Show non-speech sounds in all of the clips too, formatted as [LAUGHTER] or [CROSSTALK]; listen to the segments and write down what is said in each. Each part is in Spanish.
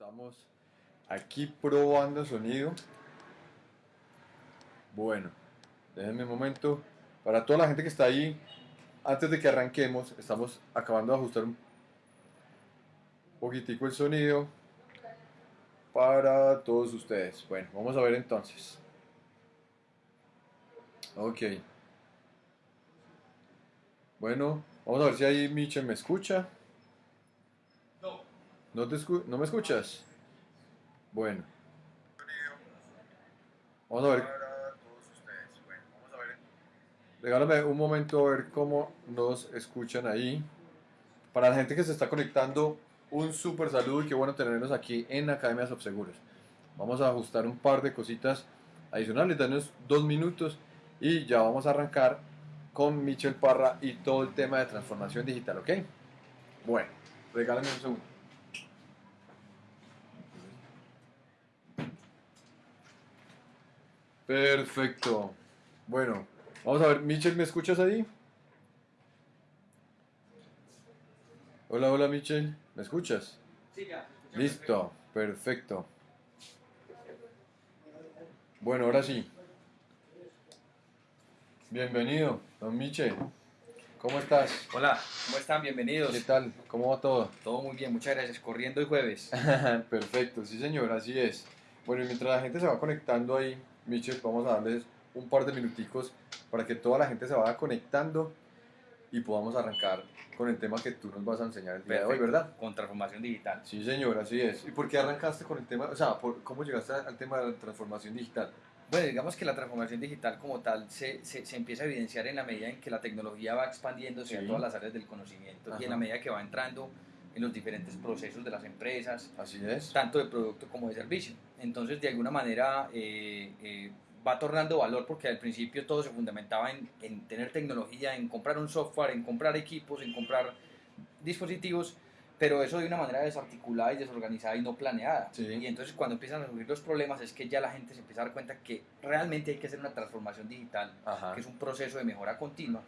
Estamos aquí probando sonido. Bueno, déjenme un momento. Para toda la gente que está ahí, antes de que arranquemos, estamos acabando de ajustar un poquitico el sonido para todos ustedes. Bueno, vamos a ver entonces. Ok. Bueno, vamos a ver si ahí Michel me escucha. No. ¿No, te escu- ¿No me escuchas? Bueno, vamos a ver. Regálame un momento a ver cómo nos escuchan ahí. Para la gente que se está conectando, un súper saludo y qué bueno tenerlos aquí en Academia Subseguros. Vamos a ajustar un par de cositas adicionales, danos dos minutos y ya vamos a arrancar con Michel Parra y todo el tema de transformación digital, ¿ok? Bueno, regálame un segundo. Perfecto. Bueno, vamos a ver, Michel, ¿me escuchas ahí? Hola, hola Michel, ¿me escuchas? Sí, ya. Listo, perfecto. Bueno, ahora sí. Bienvenido, don Michel. ¿Cómo estás? Hola, ¿cómo están? Bienvenidos. ¿Qué tal? ¿Cómo va todo? Todo muy bien, muchas gracias. Corriendo el jueves. [LAUGHS] Perfecto, sí señor, así es. Bueno, y mientras la gente se va conectando ahí, Michel, vamos a darles un par de minuticos para que toda la gente se vaya conectando y podamos arrancar con el tema que tú nos vas a enseñar el día de hoy, Perfecto. ¿verdad? Con transformación digital. Sí, señor, así es. ¿Y por qué arrancaste con el tema? O sea, por, ¿cómo llegaste al tema de la transformación digital? Bueno, digamos que la transformación digital como tal se, se, se empieza a evidenciar en la medida en que la tecnología va expandiéndose Sí. a todas las áreas del conocimiento Ajá. y en la medida que va entrando en los diferentes procesos de las empresas, Así es. tanto de producto como de servicio. Entonces, de alguna manera, eh, eh, va tornando valor porque al principio todo se fundamentaba en, en tener tecnología, en comprar un software, en comprar equipos, en comprar dispositivos, pero eso de una manera desarticulada y desorganizada y no planeada. Sí. Y entonces cuando empiezan a surgir los problemas es que ya la gente se empieza a dar cuenta que realmente hay que hacer una transformación digital, Ajá. que es un proceso de mejora continua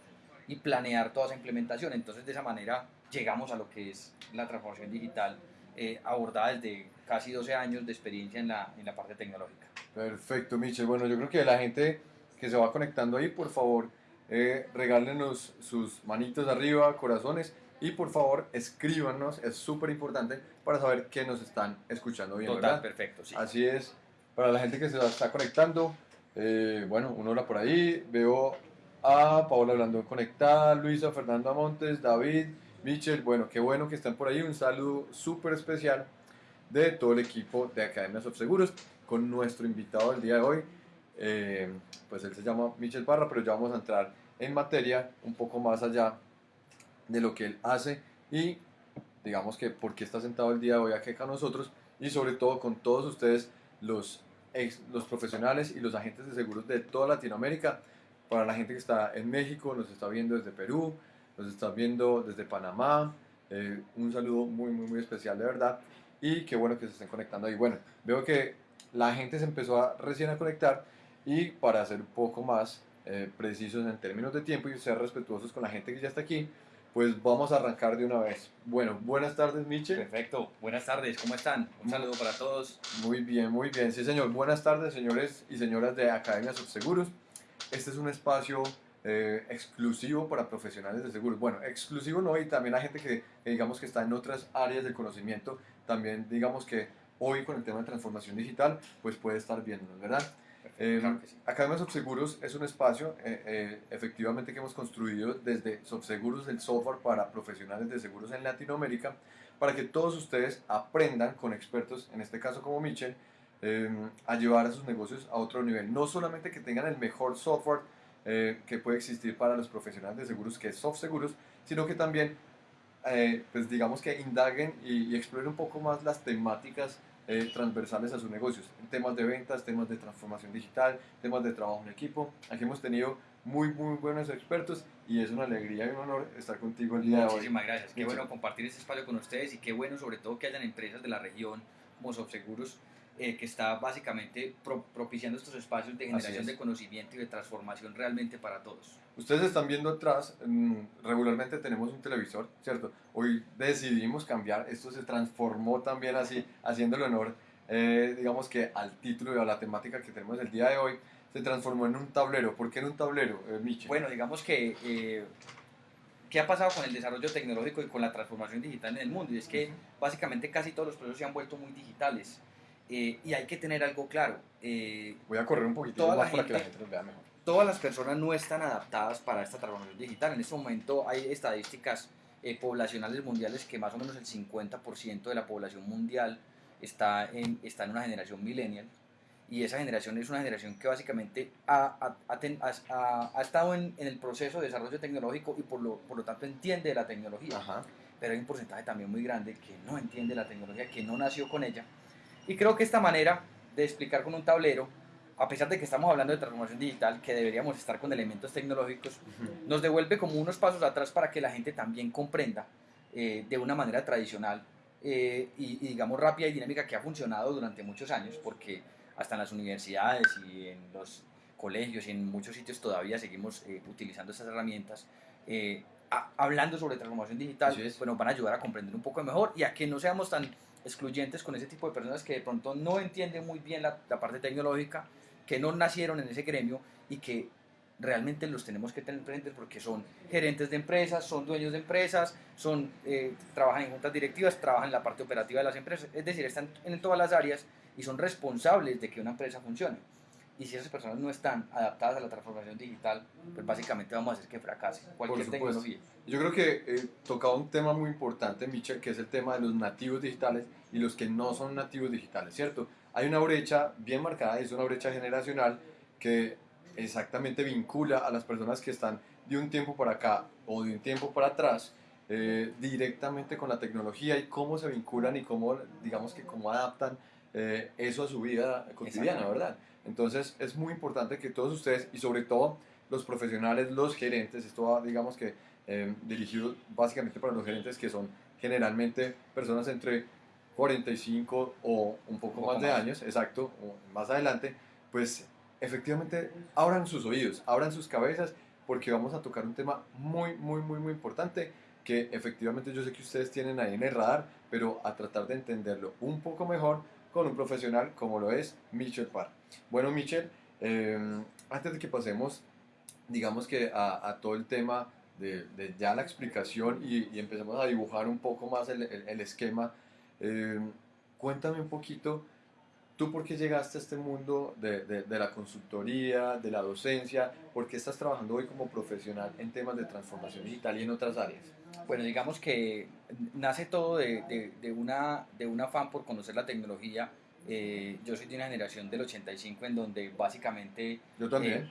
y planear toda esa implementación. Entonces de esa manera llegamos a lo que es la transformación digital eh, abordada desde casi 12 años de experiencia en la, en la parte tecnológica. Perfecto, Michel. Bueno, yo creo que la gente que se va conectando ahí, por favor, eh, regálenos sus manitos arriba, corazones, y por favor, escríbanos, es súper importante para saber que nos están escuchando bien, Total, ¿verdad? perfecto, sí. Así es. Para la gente que se está conectando, eh, bueno, una hora por ahí, veo a Paola Blandón conectada, Luisa, Fernanda Montes, David, Michel, bueno, qué bueno que están por ahí, un saludo súper especial de todo el equipo de Academias of Seguros con nuestro invitado del día de hoy, eh, pues él se llama Michel Parra, pero ya vamos a entrar en materia un poco más allá de lo que él hace y digamos que por qué está sentado el día de hoy aquí con nosotros y sobre todo con todos ustedes los, ex- los profesionales y los agentes de seguros de toda Latinoamérica. Para la gente que está en México, nos está viendo desde Perú, nos está viendo desde Panamá. eh, un saludo muy, muy, muy especial de verdad. Y qué bueno que se estén conectando ahí. Bueno, veo que la gente se empezó a, recién a conectar y para ser un poco más eh, precisos en términos de tiempo y ser respetuosos con la gente que ya está aquí, pues vamos a arrancar de una vez. Bueno, buenas tardes, Michel. Perfecto. Buenas tardes, ¿cómo están? Un saludo para todos. Muy bien, muy bien. Sí, señor. Buenas tardes, señores y señoras de Academia Subseguros. Este es un espacio eh, exclusivo para profesionales de seguros. Bueno, exclusivo no, y también a gente que, que digamos que está en otras áreas del conocimiento. También digamos que hoy con el tema de transformación digital, pues puede estar viéndonos, ¿verdad? Eh, claro que sí. Academia Subseguros es un espacio eh, eh, efectivamente que hemos construido desde Subseguros, el software para profesionales de seguros en Latinoamérica, para que todos ustedes aprendan con expertos, en este caso como Michel, eh, a llevar a sus negocios a otro nivel. No solamente que tengan el mejor software eh, que puede existir para los profesionales de seguros, que es SoftSeguros, sino que también, eh, pues digamos que indaguen y, y exploren un poco más las temáticas eh, transversales a sus negocios, temas de ventas, temas de transformación digital, temas de trabajo en equipo. Aquí hemos tenido muy, muy buenos expertos y es una alegría y un honor estar contigo el día de hoy. Muchísimas gracias. Qué Muchas- bueno compartir este espacio con ustedes y qué bueno sobre todo que hayan empresas de la región como Subseguros eh, que está básicamente pro- propiciando estos espacios de generación de conocimiento y de transformación realmente para todos. Ustedes están viendo atrás, regularmente tenemos un televisor, ¿cierto? Hoy decidimos cambiar, esto se transformó también así, [LAUGHS] haciéndole honor, eh, digamos que al título y a la temática que tenemos el día de hoy, se transformó en un tablero. ¿Por qué en un tablero, eh, Miche? Bueno, digamos que, eh, ¿qué ha pasado con el desarrollo tecnológico y con la transformación digital en el mundo? Y es que básicamente casi todos los procesos se han vuelto muy digitales. Eh, y hay que tener algo claro. eh, Voy a correr un la más para que la gente- gente nos vea mejor. todas las personas no están adaptadas para esta transformación digital. En este momento hay estadísticas eh, poblacionales mundiales que más o menos el 50% de la población mundial está en, está en una generación millennial. Y esa generación es una generación que básicamente ha, ha- ha ha- estado en, en el proceso de desarrollo tecnológico y por lo, por lo tanto entiende de la tecnología Ajá. pero hay un porcentaje también muy grande que no entiende la tecnología, que no nació con ella. Y creo que esta manera de explicar con un tablero, a pesar de que estamos hablando de transformación digital, que deberíamos estar con elementos tecnológicos, nos devuelve como unos pasos atrás para que la gente también comprenda eh, de una manera tradicional eh, y, y, digamos rápida y dinámica que ha funcionado durante muchos años, porque hasta en las universidades y en los colegios y en muchos sitios todavía seguimos eh, utilizando estas herramientas. a- hablando sobre transformación digital, Así es. pues nos van a ayudar a comprender un poco mejor y a que no seamos tan excluyentes con ese tipo de personas que de pronto no entienden muy bien la, parte tecnológica, que no nacieron en ese gremio y que realmente los tenemos que tener presentes porque son gerentes de empresas, son dueños de empresas, son, eh, trabajan en juntas directivas, trabajan en la parte operativa de las empresas, es decir, están en todas las áreas y son responsables de que una empresa funcione. Y si esas personas no están adaptadas a la transformación digital, pues básicamente vamos a hacer que fracase cualquier tecnología. Yo creo que eh, tocaba un tema muy importante, Michel, que es el tema de los nativos digitales y los que no son nativos digitales, ¿cierto? Hay una brecha bien marcada, es una brecha generacional que exactamente vincula a las personas que están de un tiempo para acá o de un tiempo para atrás eh, directamente con la tecnología y cómo se vinculan y cómo, digamos que cómo adaptan eh, eso a su vida cotidiana. ¿verdad? Entonces es muy importante que todos ustedes y sobre todo los profesionales, los gerentes, esto va, digamos que eh, dirigido básicamente para los gerentes que son generalmente personas entre 45 o un poco, Un poco más de años, exacto, o más adelante, pues efectivamente abran sus oídos, abran sus cabezas, porque vamos a tocar un tema muy, muy, muy, muy importante que efectivamente yo sé que ustedes tienen ahí en el radar, pero a tratar de entenderlo un poco mejor con un profesional como lo es Michel Parr. Bueno, Michel, eh, antes de que pasemos, digamos que a, todo el tema de, ya la explicación y, y empecemos a dibujar un poco más el, esquema, eh, cuéntame un poquito, ¿tú por qué llegaste a este mundo de, la consultoría, de la docencia? ¿Por qué estás trabajando hoy como profesional en temas de transformación digital y en otras áreas? Bueno, digamos que nace todo de- de una, de un afán por conocer la tecnología. Eh, yo soy de una generación del 85 en donde básicamente Yo también.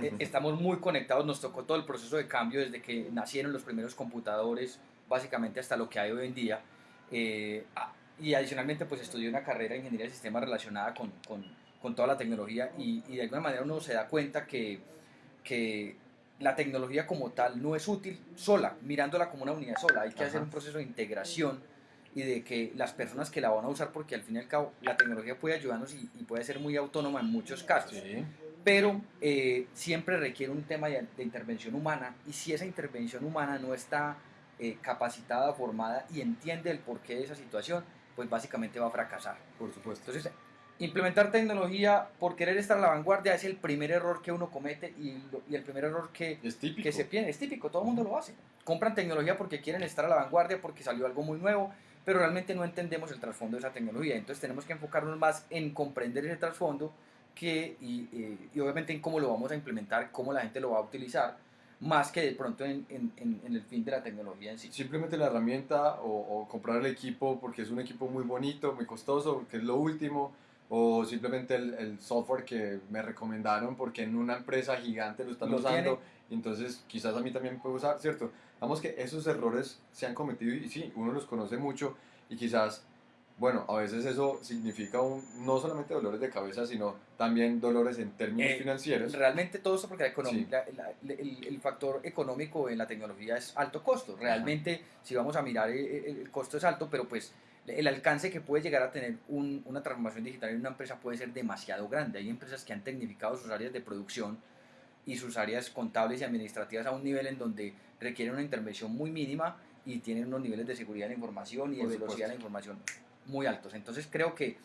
eh, [LAUGHS] estamos muy conectados, nos tocó todo el proceso de cambio desde que nacieron los primeros computadores, básicamente hasta lo que hay hoy en día. Eh, y adicionalmente pues estudié una carrera de ingeniería de sistemas relacionada con, con- con toda la tecnología y, y de alguna manera uno se da cuenta que, que la tecnología como tal no es útil sola, mirándola como una unidad sola, hay que Ajá. hacer un proceso de integración y de que las personas que la van a usar, porque al fin y al cabo la tecnología puede ayudarnos y, y puede ser muy autónoma en muchos casos Sí, pero eh, siempre requiere un tema de, de intervención humana y si esa intervención humana no está eh, capacitada, formada y entiende el porqué de esa situación, pues básicamente va a fracasar. por supuesto. Entonces, implementar tecnología por querer estar a la vanguardia es el primer error que uno comete y, lo- y el primer error que, Es que se pierde, es típico, todo el mundo lo hace. Compran tecnología porque quieren estar a la vanguardia, porque salió algo muy nuevo, pero realmente no entendemos el trasfondo de esa tecnología. Entonces tenemos que enfocarnos más en comprender ese trasfondo que, y, y- y obviamente en cómo lo vamos a implementar, cómo la gente lo va a utilizar, más que de pronto en, en- en- el fin de la tecnología en sí. Simplemente la herramienta o, o comprar el equipo porque es un equipo muy bonito, muy costoso, que es lo último, o simplemente el, el software que me recomendaron porque en una empresa gigante lo están Lo usando, y entonces quizás a mí también puedo usar, ¿cierto? Vamos que esos errores se han cometido y sí, uno los conoce mucho y quizás, bueno, a veces eso significa un, no solamente dolores de cabeza, sino también dolores en términos Eh, financieros. Realmente todo esto porque la economía, Sí. la- la- el, el factor económico en la tecnología es alto costo. Realmente, si vamos a mirar, el, el- el costo es alto, pero pues el alcance que puede llegar a tener un- una transformación digital en una empresa puede ser demasiado grande. Hay empresas que han tecnificado sus áreas de producción y sus áreas contables y administrativas a un nivel en donde requieren una intervención muy mínima y tienen unos niveles de seguridad de la información y de Por velocidad de la supuesto. información muy altos. Entonces creo que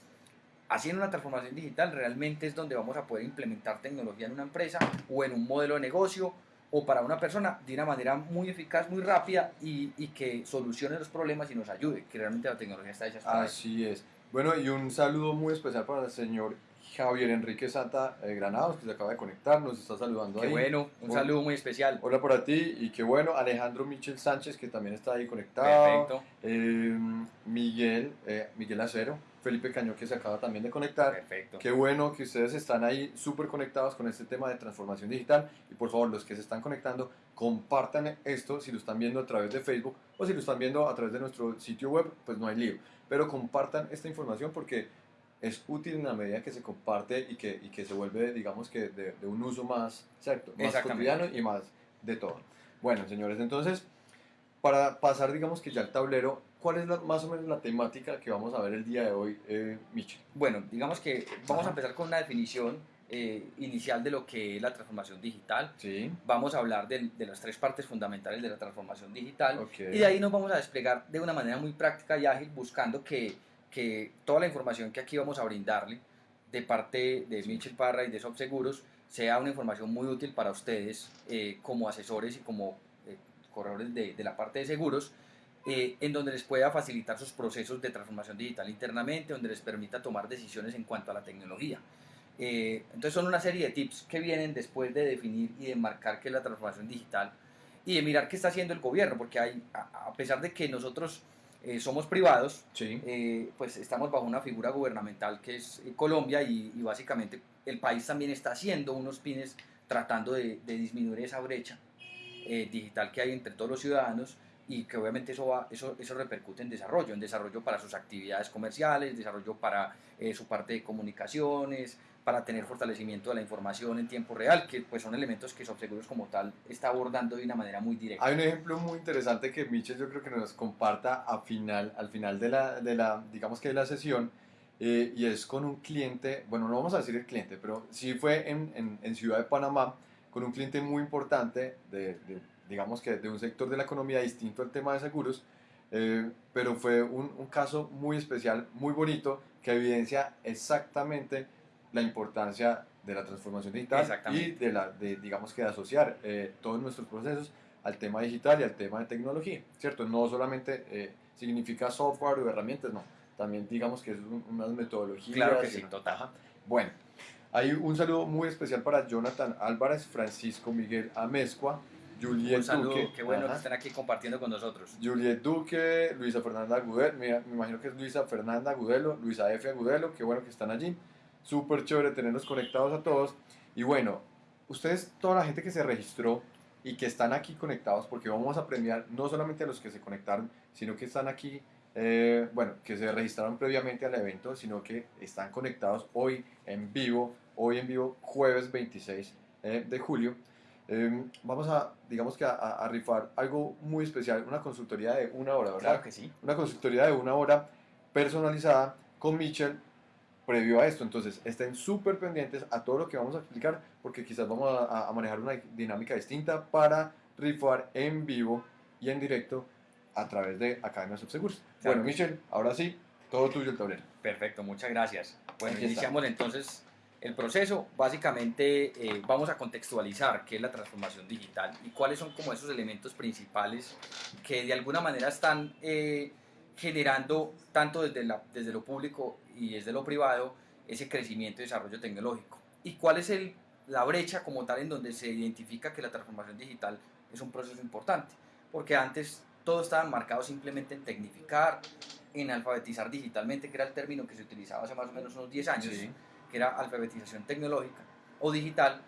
haciendo una transformación digital realmente es donde vamos a poder implementar tecnología en una empresa o en un modelo de negocio o para una persona de una manera muy eficaz, muy rápida y, y que solucione los problemas y nos ayude, que realmente la tecnología está hecha para eso. Así es. Bueno, y un saludo muy especial para el señor Javier Enrique Santa eh, Granados, que se acaba de conectar, nos está saludando Qué ahí. bueno, un Hola. saludo muy especial. Hola para ti y qué bueno, Alejandro Michel Sánchez, que también está ahí conectado. Perfecto, Eh, Miguel, eh, Miguel Acero, Felipe Cañón, que se acaba también de conectar. perfecto. Qué bueno que ustedes están ahí súper conectados con este tema de transformación digital. Y por favor, los que se están conectando, compartan esto si lo están viendo a través de Facebook o si lo están viendo a través de nuestro sitio web, pues no hay lío. Pero compartan esta información porque es útil en la medida que se comparte y que, y que se vuelve, digamos que, de, de un uso más, ¿cierto? más cotidiano y más de todo. Bueno, señores, entonces, para pasar, digamos que ya al tablero, ¿cuál es la- más o menos la temática que vamos a ver el día de hoy, eh, Michel? Bueno, digamos que vamos Ajá. a empezar con una definición eh, inicial de lo que es la transformación digital. Sí, Vamos a hablar de, de las tres partes fundamentales de la transformación digital. Y de ahí nos vamos a desplegar de una manera muy práctica y ágil, buscando que, que toda la información que aquí vamos a brindarle de parte de Michel Parra y de Subseguros sea una información muy útil para ustedes eh, como asesores y como eh, corredores de, de la parte de seguros, eh, en donde les pueda facilitar sus procesos de transformación digital internamente, donde les permita tomar decisiones en cuanto a la tecnología. Entonces son una serie de tips que vienen después de definir y de marcar qué es la transformación digital y de mirar qué está haciendo el gobierno, porque hay, a, a pesar de que nosotros eh, somos privados, Sí, eh, pues estamos bajo una figura gubernamental que es eh, Colombia y, y básicamente el país también está haciendo unos pines tratando de, de disminuir esa brecha eh, digital que hay entre todos los ciudadanos y que obviamente eso, va, eso, eso repercute en desarrollo, en desarrollo para sus actividades comerciales, desarrollo para eh, su parte de comunicaciones, para tener fortalecimiento de la información en tiempo real, que pues son elementos que Subseguros como tal está abordando de una manera muy directa. Hay un ejemplo muy interesante que Michel yo creo que nos comparta a final, al final de la, de la, digamos que de la sesión, eh, y es con un cliente, bueno, no vamos a decir el cliente, pero sí fue en, en, en Ciudad de Panamá, con un cliente muy importante, de, de, digamos que de un sector de la economía distinto al tema de seguros, eh, pero fue un, un caso muy especial, muy bonito, que evidencia exactamente la importancia de la transformación digital y de, la, de digamos que de asociar eh, todos nuestros procesos al tema digital y al tema de tecnología, ¿cierto? No solamente eh, significa software o herramientas, no, también digamos que es un- unas metodologías. Claro que sí, una- total. Ajá. Bueno, hay un saludo muy especial para Jonathan Álvarez, Francisco Miguel Amezcua, Juliet Un saludo, Duque, qué bueno ajá, que estén aquí compartiendo con nosotros. Juliet Duque, Luisa Fernanda Agudelo, me, me imagino que es Luisa Fernanda Agudelo, Luisa F. Agudelo, qué bueno que están allí. Súper chévere tenerlos conectados a todos. Y bueno, ustedes, toda la gente que se registró y que están aquí conectados, porque vamos a premiar no solamente a los que se conectaron, sino que están aquí, eh, bueno, que se registraron previamente al evento, sino que están conectados hoy en vivo, hoy en vivo, jueves 26 eh, de julio. Eh, vamos a, digamos que a, a- rifar algo muy especial, una consultoría de una hora, ¿verdad? Claro que sí. Una consultoría de una hora personalizada con Mitchell previo a esto. Entonces, estén súper pendientes a todo lo que vamos a explicar porque quizás vamos a, a manejar una dinámica distinta para rifar en vivo y en directo a través de Academia Subseguros. Claro Bueno, que sí. Michel, ahora sí, todo tuyo el tablero. Perfecto, muchas gracias. Bueno, iniciamos entonces el proceso. Básicamente eh, vamos a contextualizar qué es la transformación digital y cuáles son como esos elementos principales que de alguna manera están eh, generando tanto desde, la, desde lo público y desde lo privado ese crecimiento y desarrollo tecnológico. Y cuál es el, la brecha como tal en donde se identifica que la transformación digital es un proceso importante. Porque antes todo estaba marcado simplemente en tecnificar, en alfabetizar digitalmente, que era el término que se utilizaba hace más o menos unos 10 años, que era alfabetización tecnológica o digital,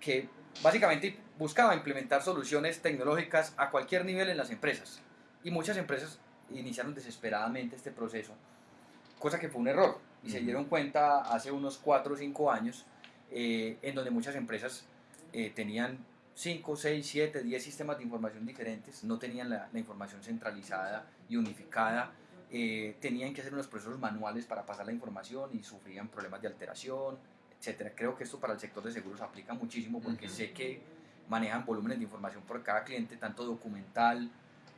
que básicamente buscaba implementar soluciones tecnológicas a cualquier nivel en las empresas. Y muchas empresas iniciaron desesperadamente este proceso, cosa que fue un error. Y se dieron cuenta hace unos 4 o 5 años, eh, en donde muchas empresas eh, tenían 5, 6, 7, 10 sistemas de información diferentes, no tenían la, la información centralizada y unificada eh, tenían que hacer unos procesos manuales para pasar la información y sufrían problemas de alteración, etcétera. Creo que esto para el sector de seguros aplica muchísimo porque Ujú. sé que manejan volúmenes de información por cada cliente, tanto documental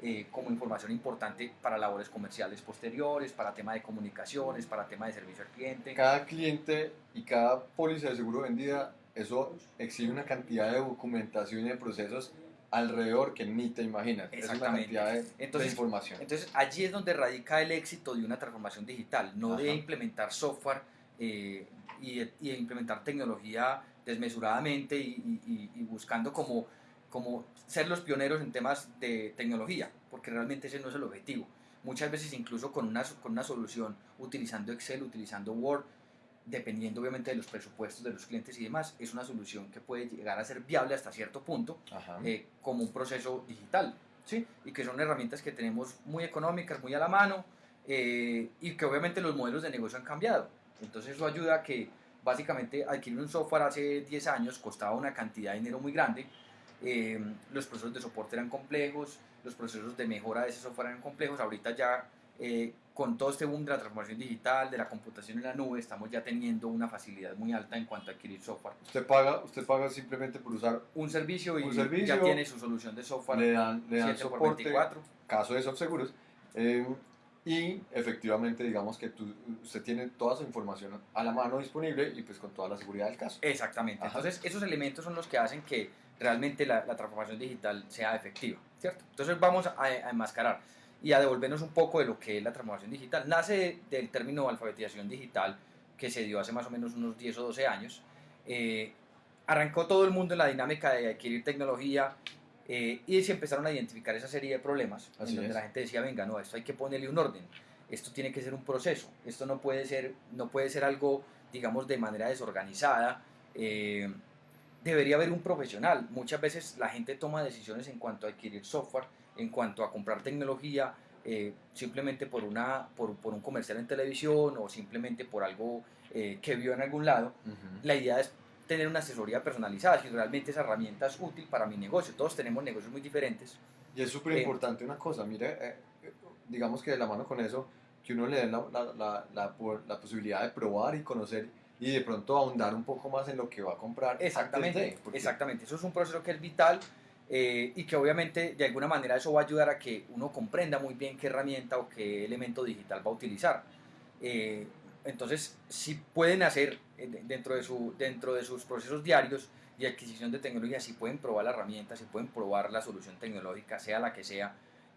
eh, como información importante para labores comerciales posteriores, para tema de comunicaciones, para tema de servicio al cliente. Cada cliente y cada póliza de seguro vendida, eso exige una cantidad de documentación y de procesos alrededor que ni te imaginas. Es una Exactamente. cantidad de, de Entonces, información. Entonces allí es donde radica el éxito de una transformación digital, no de Ajá. implementar software eh, y, de, y de implementar tecnología desmesuradamente y- y- y buscando como, como ser los pioneros en temas de tecnología, porque realmente ese no es el objetivo. Muchas veces incluso con una, con una solución utilizando Excel, utilizando Word, dependiendo obviamente de los presupuestos de los clientes y demás, es una solución que puede llegar a ser viable hasta cierto punto, eh, como un proceso digital, ¿sí? Y que son herramientas que tenemos muy económicas, muy a la mano, eh, y que obviamente los modelos de negocio han cambiado. Entonces eso ayuda a que básicamente adquirir un software hace 10 años costaba una cantidad de dinero muy grande, eh, los procesos de soporte eran complejos, los procesos de mejora de ese software eran complejos, ahorita ya eh, con todo este boom de la transformación digital, de la computación en la nube, estamos ya teniendo una facilidad muy alta en cuanto a adquirir software. Usted paga, usted paga simplemente por usar, Un servicio y Un servicio, ya tiene su solución de software le dan, le dan 7 por soporte, 24. caso de seguros eh, y efectivamente digamos que tú, usted tiene toda su información a la mano disponible y pues con toda la seguridad del caso. Exactamente. Ajá. Entonces, esos elementos son los que hacen que realmente la, la transformación digital sea efectiva, ¿cierto? Entonces, vamos a, a enmascarar y a devolvernos un poco de lo que es la transformación digital. Nace del término alfabetización digital que se dio hace más o menos unos 10 o 12 años. Eh, arrancó todo el mundo en la dinámica de adquirir tecnología eh, y se empezaron a identificar esa serie de problemas Así en donde es. la gente decía, venga, no, esto hay que ponerle un orden, esto tiene que ser un proceso, esto no puede ser, no puede ser algo, digamos, de manera desorganizada. eh, debería haber un profesional. Muchas veces la gente toma decisiones en cuanto a adquirir software, en cuanto a comprar tecnología, eh, simplemente por, una, por, por un comercial en televisión o simplemente por algo eh, que vio en algún lado. La idea es tener una asesoría personalizada, si realmente esa herramienta es útil para mi negocio. Todos tenemos negocios muy diferentes. Y es súper Eh, importante una cosa, mire, eh, eh, digamos que de la mano con eso, que uno le dé la, la, la, la posibilidad de probar y conocer y de pronto ahondar un poco más en lo que va a comprar. Exactamente, de, porque- exactamente. Eso es un proceso que es vital eh, y que obviamente de alguna manera eso va a ayudar a que uno comprenda muy bien qué herramienta o qué elemento digital va a utilizar. Eh, entonces, si pueden hacer eh, de- dentro de, su, dentro de sus procesos diarios de adquisición de tecnología, si pueden probar la herramienta, si pueden probar la solución tecnológica, sea la que sea,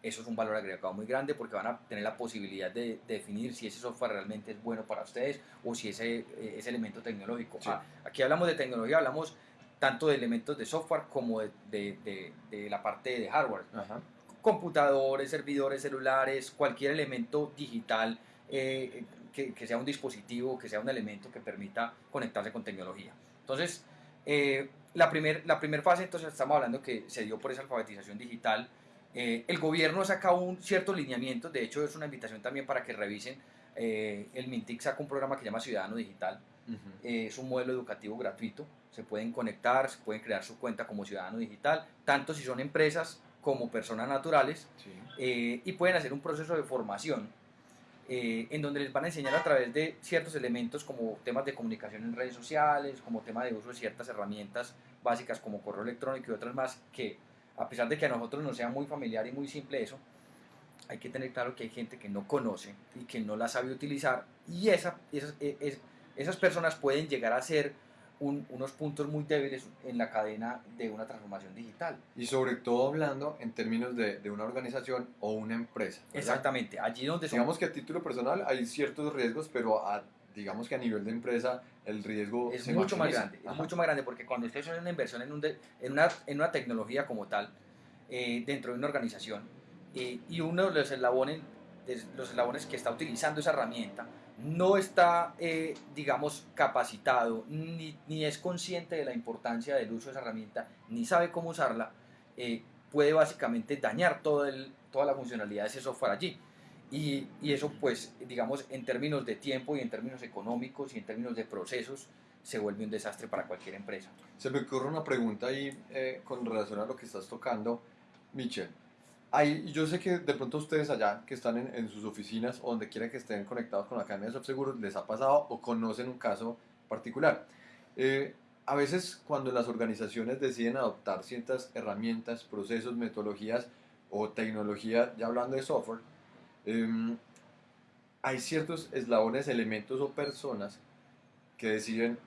eso es un valor agregado muy grande porque van a tener la posibilidad de, de definir si ese software realmente es bueno para ustedes o si ese, eh, ese elemento tecnológico. Sí. Ah, aquí hablamos de tecnología, hablamos tanto de elementos de software como de, de- de- de la parte de hardware. Ajá. Computadores, servidores celulares, cualquier elemento digital eh, que, que sea un dispositivo, que sea un elemento que permita conectarse con tecnología. Entonces, eh, la primera la primer fase, entonces estamos hablando que se dio por esa alfabetización digital. Eh, el gobierno ha sacado un cierto lineamiento, de hecho es una invitación también para que revisen. eh, el MINTIC saca un programa que se llama Ciudadano Digital, eh, es un modelo educativo gratuito, se pueden conectar, se pueden crear su cuenta como ciudadano digital, tanto si son empresas como personas naturales, Sí. y pueden hacer un proceso de formación en donde les van a enseñar a través de ciertos elementos como temas de comunicación en redes sociales, como tema de uso de ciertas herramientas básicas como correo electrónico y otras más que a pesar de que a nosotros nos sea muy familiar y muy simple eso, hay que tener claro que hay gente que no conoce y que no la sabe utilizar y esa, esas, e- es- esas personas pueden llegar a ser un- unos puntos muy débiles en la cadena de una transformación digital. Y sobre todo hablando en términos de, de una organización o una empresa. ¿verdad? Exactamente, allí donde son Digamos que a título personal hay ciertos riesgos, pero a- digamos que a nivel de empresa el riesgo es se mucho más maximiza. grande, es Ajá. mucho más grande porque cuando usted hace una inversión en, un de- en, una, en una tecnología como tal, eh, dentro de una organización, eh, y uno de los eslabones, de los eslabones que está utilizando esa herramienta no está, eh, digamos, capacitado, ni, ni es consciente de la importancia del uso de esa herramienta, ni sabe cómo usarla, eh, puede básicamente dañar todo el, toda la funcionalidad de ese software allí. Y, y eso, pues, digamos, en términos de tiempo y en términos económicos y en términos de procesos, se vuelve un desastre para cualquier empresa. Se me ocurre una pregunta ahí eh, con relación a lo que estás tocando, Michel. Hay, yo sé que de pronto ustedes allá que están en, en sus oficinas o donde quiera que estén conectados con la Academia de Softseguros les ha pasado o conocen un caso particular. Eh, a veces cuando las organizaciones deciden adoptar ciertas herramientas, procesos, metodologías o tecnología, ya hablando de software, em, hay ciertos eslabones, elementos o personas que deciden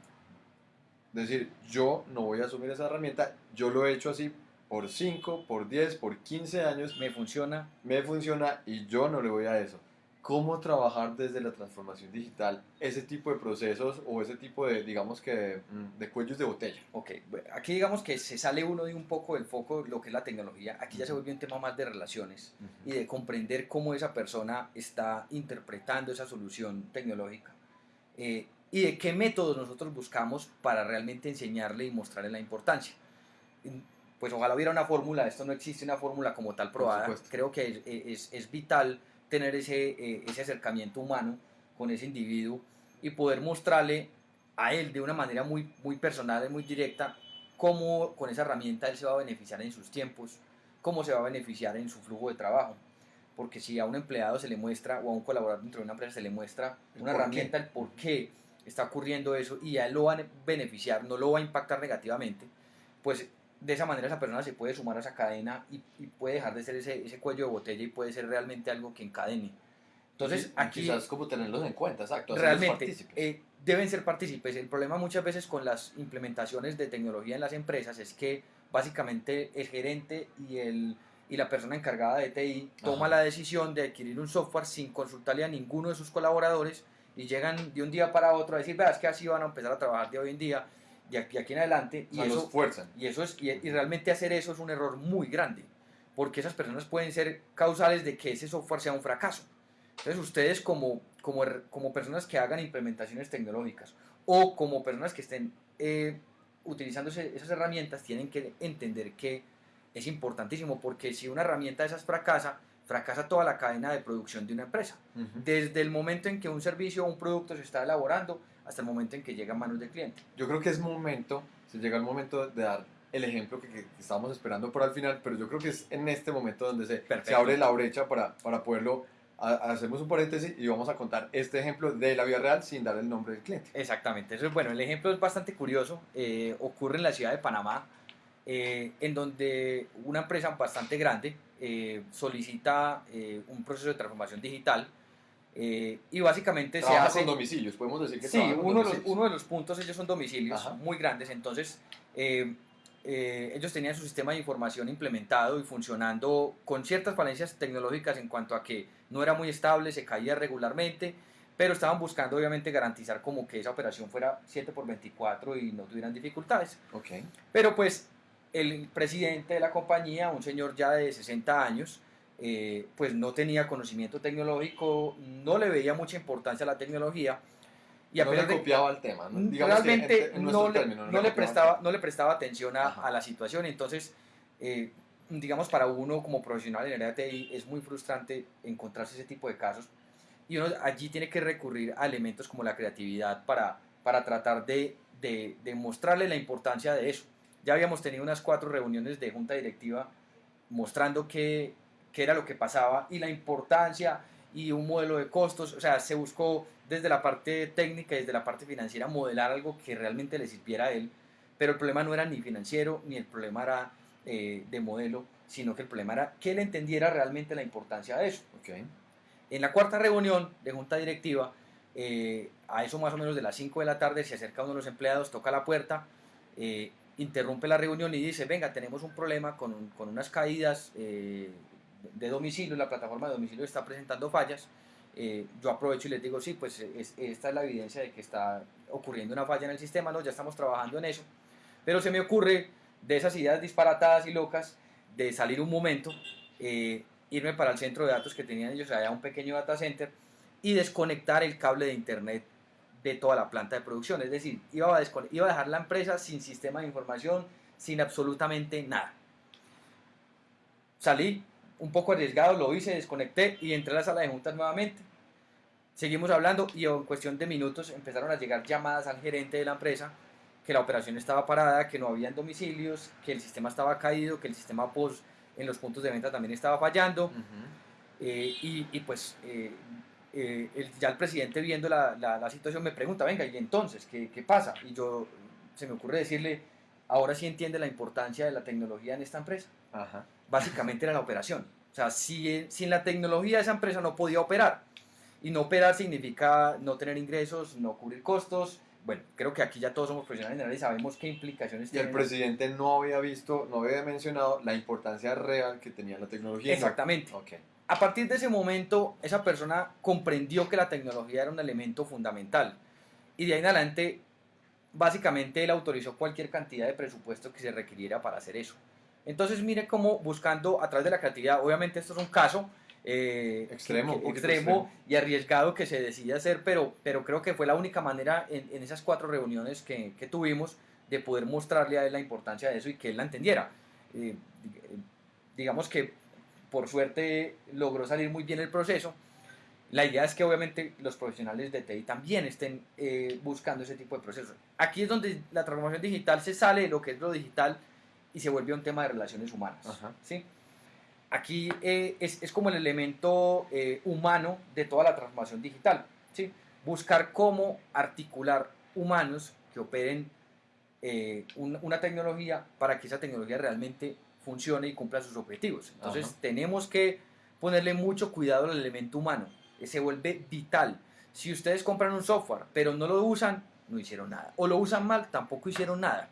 decir, yo no voy a asumir esa herramienta, yo lo he hecho así por 5, por 10, por 15 años, Me funciona. me funciona y yo no le voy a eso. ¿Cómo trabajar desde la transformación digital ese tipo de procesos o ese tipo de, digamos que, mm, de cuellos de botella? Ok, aquí digamos que se sale uno de un poco del foco de lo que es la tecnología. Aquí ya se vuelve un tema más de relaciones y de comprender cómo esa persona está interpretando esa solución tecnológica eh, y de qué métodos nosotros buscamos para realmente enseñarle y mostrarle la importancia. Pues ojalá hubiera una fórmula, esto no existe una fórmula como tal probada. Creo que es, es- es vital tener ese, eh, ese acercamiento humano con ese individuo y poder mostrarle a él de una manera muy, muy personal y muy directa cómo con esa herramienta él se va a beneficiar en sus tiempos, cómo se va a beneficiar en su flujo de trabajo. Porque si a un empleado se le muestra o a un colaborador dentro de una empresa se le muestra una herramienta, el por qué está ocurriendo eso y a él lo va a beneficiar, no lo va a impactar negativamente, pues de esa manera esa persona se puede sumar a esa cadena y, y puede dejar de ser ese, ese cuello de botella y puede ser realmente algo que encadene. Entonces, Y- aquí Quizás como tenerlos en cuenta, exacto. realmente eh, deben ser partícipes. El problema muchas veces con las implementaciones de tecnología en las empresas es que básicamente el gerente y, el, y la persona encargada de TI toma Ajá. la decisión de adquirir un software sin consultarle a ninguno de sus colaboradores y llegan de un día para otro a decir, vea, es que así van a empezar a trabajar de hoy en día, de aquí, aquí en adelante. O Y eso, fuerzan. y eso es y, y realmente hacer eso es un error muy grande, porque esas personas pueden ser causales de que ese software sea un fracaso. Entonces ustedes como, como, como personas que hagan implementaciones tecnológicas o como personas que estén eh, utilizando esas herramientas tienen que entender que es importantísimo porque si una herramienta de esas fracasa, fracasa toda la cadena de producción de una empresa. Desde el momento en que un servicio o un producto se está elaborando hasta el momento en que llega a manos del cliente. Yo creo que es momento, se llega el momento de dar el ejemplo que, que estábamos esperando por al final, pero yo creo que es en este momento donde se, se abre la brecha para, para poderlo, ha- hacemos un paréntesis y vamos a contar este ejemplo de la vida real sin dar el nombre del cliente. Exactamente, eso es bueno. El ejemplo es bastante curioso. eh, ocurre en la ciudad de Panamá, eh, en donde una empresa bastante grande eh, solicita eh, un proceso de transformación digital eh, y básicamente se Trabaja hace. con domicilios, podemos decir que Sí, uno de, los, uno de los puntos, ellos son domicilios Ajá. muy grandes, entonces eh, eh, ellos tenían su sistema de información implementado y funcionando con ciertas falencias tecnológicas en cuanto a que no era muy estable, se caía regularmente, pero estaban buscando obviamente garantizar como que esa operación fuera 7 por 24 y no tuvieran dificultades. Ok. Pero pues el presidente de la compañía, un señor ya de 60 años, eh, pues no tenía conocimiento tecnológico, no le veía mucha importancia a la tecnología. Y no le copiaba el tema, ¿no? Digamos que realmente en- en no, le, término, no le copiaba el prestaba, no le prestaba atención a, a la situación. Entonces, eh, digamos, para uno como profesional en el área de TI es muy frustrante encontrarse ese tipo de casos. Y uno allí tiene que recurrir a elementos como la creatividad para, para tratar de, de, de mostrarle la importancia de eso. Ya habíamos tenido unas cuatro reuniones de junta directiva mostrando qué, qué era lo que pasaba y la importancia y un modelo de costos. O sea, se buscó desde la parte técnica y desde la parte financiera modelar algo que realmente le sirviera a él. Pero el problema no era ni financiero, ni el problema era eh, de modelo, sino que el problema era que él entendiera realmente la importancia de eso. En la cuarta reunión de junta directiva, eh, a eso más o menos de las 5 de la tarde, se acerca uno de los empleados, toca la puerta, eh, interrumpe la reunión y dice, venga, tenemos un problema con, con unas caídas eh, de domicilio, la plataforma de domicilio está presentando fallas. Eh, yo aprovecho y les digo, sí, pues es- esta es la evidencia de que está ocurriendo una falla en el sistema, no, ya estamos trabajando en eso. Pero se me ocurre de esas ideas disparatadas y locas de salir un momento, eh, irme para el centro de datos que tenían ellos, allá un pequeño data center, y desconectar el cable de internet de toda la planta de producción. Es decir, iba a, iba a dejar la empresa sin sistema de información, sin absolutamente nada. Salí un poco arriesgado, lo hice, desconecté y entré a la sala de juntas nuevamente. Seguimos hablando y en cuestión de minutos empezaron a llegar llamadas al gerente de la empresa que la operación estaba parada, que no habían domicilios, que el sistema estaba caído, que el sistema POS en los puntos de venta también estaba fallando. Eh, y, y pues eh, eh, el- ya el presidente viendo la, la- la situación me pregunta, venga, ¿y entonces qué, qué pasa? Y yo se me ocurre decirle, ahora sí entiende la importancia de la tecnología en esta empresa. Ajá. Básicamente era la operación. O sea, si, sin la tecnología esa empresa no podía operar. Y no operar significa no tener ingresos, no cubrir costos. Bueno, creo que aquí ya todos somos profesionales generales y sabemos qué implicaciones Y el tiene. presidente no había visto, no había mencionado la importancia real que tenía la tecnología. Exactamente. A partir de ese momento, esa persona comprendió que la tecnología era un elemento fundamental. Y de ahí en adelante, básicamente él autorizó cualquier cantidad de presupuesto que se requiriera para hacer eso. Entonces, mire cómo buscando a través de la creatividad, obviamente esto es un caso eh, Extremo, que- extremo y arriesgado que se decide hacer, pero, pero creo que fue la única manera en, en esas cuatro reuniones que, que tuvimos de poder mostrarle a él la importancia de eso y que él la entendiera. Eh, dig- digamos que por suerte logró salir muy bien el proceso. La idea es que obviamente los profesionales de TI también estén eh, buscando ese tipo de procesos. Aquí es donde la transformación digital se sale de lo que es lo digital y se vuelve un tema de relaciones humanas. Ajá. ¿sí? Aquí eh, es, es como el elemento eh, humano de toda la transformación digital. ¿sí? Buscar cómo articular humanos que operen eh, un- una tecnología para que esa tecnología realmente funcione y cumpla sus objetivos. Entonces Ajá. tenemos que ponerle mucho cuidado al elemento humano. Se vuelve vital. Si ustedes compran un software pero no lo usan, no hicieron nada. O lo usan mal, tampoco hicieron nada.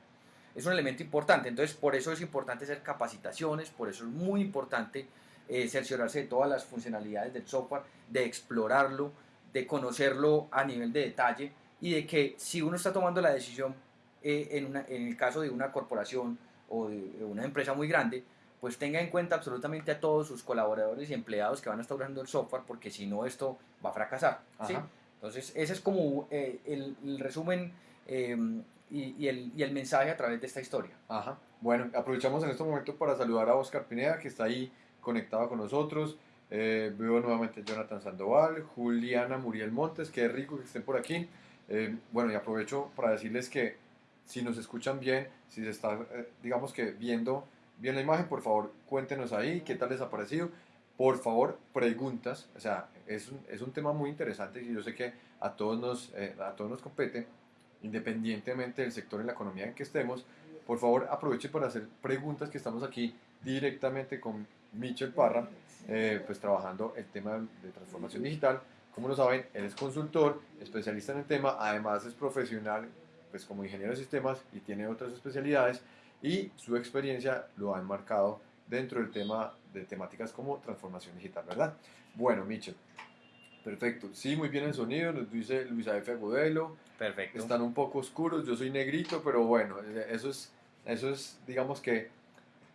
Es un elemento importante. Entonces por eso es importante hacer capacitaciones, por eso es muy importante eh, cerciorarse de todas las funcionalidades del software, de explorarlo, de conocerlo a nivel de detalle y de que si uno está tomando la decisión eh, en, una- en el caso de una corporación o de, una empresa muy grande, pues tenga en cuenta absolutamente a todos sus colaboradores y empleados que van a estar usando el software, porque si no esto va a fracasar. Entonces ese es como eh, el, el resumen eh, y, y el, y el mensaje a través de esta historia. Ajá. Bueno, aprovechamos en este momento para saludar a Oscar Pineda, que está ahí conectado con nosotros. Eh, veo nuevamente a Jonathan Sandoval, Juliana Muriel Montes, qué rico que estén por aquí. Eh, bueno, y aprovecho para decirles que si nos escuchan bien, si se está, eh, digamos que viendo bien la imagen, por favor, cuéntenos ahí qué tal les ha parecido. Por favor, preguntas. O sea, es un, es un tema muy interesante y yo sé que a todos nos, eh, a todos nos compete, independientemente del sector en la economía en que estemos. Por favor, aproveche para hacer preguntas que estamos aquí directamente con Michel Parra, eh, pues trabajando el tema de transformación digital. Como lo saben, él es consultor, especialista en el tema, además es profesional pues como ingeniero de sistemas y tiene otras especialidades y su experiencia lo ha enmarcado dentro del tema de temáticas como transformación digital, ¿verdad? Bueno, Michel, perfecto. Sí, muy bien el sonido, nos dice Luisa F. Agudelo. Perfecto. Están un poco oscuros, yo soy negrito, pero bueno, eh, eso es, eso es digamos que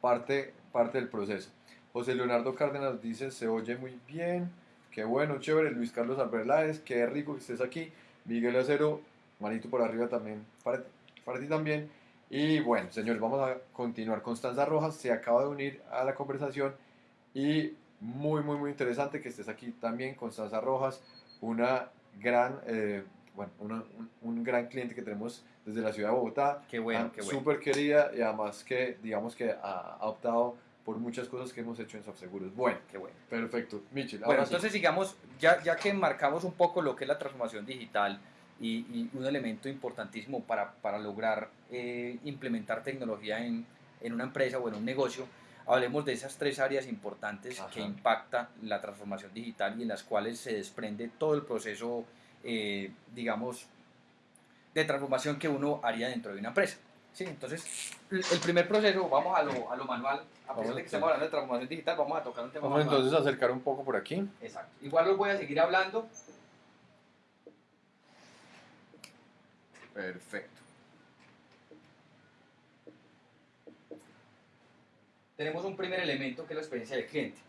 parte, parte del proceso. José Leonardo Cárdenas dice, se oye muy bien, qué bueno, chévere. Luis Carlos Alberláez, qué rico que estés aquí. Miguel Acero, manito por arriba también, para, para ti también. Y bueno, señores, vamos a continuar. Constanza Rojas se acaba de unir a la conversación y muy, muy, muy interesante que estés aquí también, Constanza Rojas, una gran, eh, bueno, una- un, un gran cliente que tenemos desde la ciudad de Bogotá. Qué bueno, Ah, qué bueno. Súper querida y además que, digamos que ha, ha optado por muchas cosas que hemos hecho en SoftSeguros. Bueno, Qué bueno. perfecto. Michel, Bueno, sí. entonces sigamos, ya, ya que marcamos un poco lo que es la transformación digital y, y un elemento importantísimo para, para lograr eh, implementar tecnología en, en una empresa o en un negocio, hablemos de esas tres áreas importantes Ajá. que impacta la transformación digital y en las cuales se desprende todo el proceso, eh, digamos, de transformación que uno haría dentro de una empresa. ¿sí? Entonces, el primer proceso, vamos a lo, a lo manual, a pesar de que estamos hablando de transformación digital, vamos a tocar un tema Vamos manual. entonces a acercar un poco por aquí. Exacto. Igual los voy a seguir hablando. Perfecto. Tenemos un primer elemento que es la experiencia del cliente.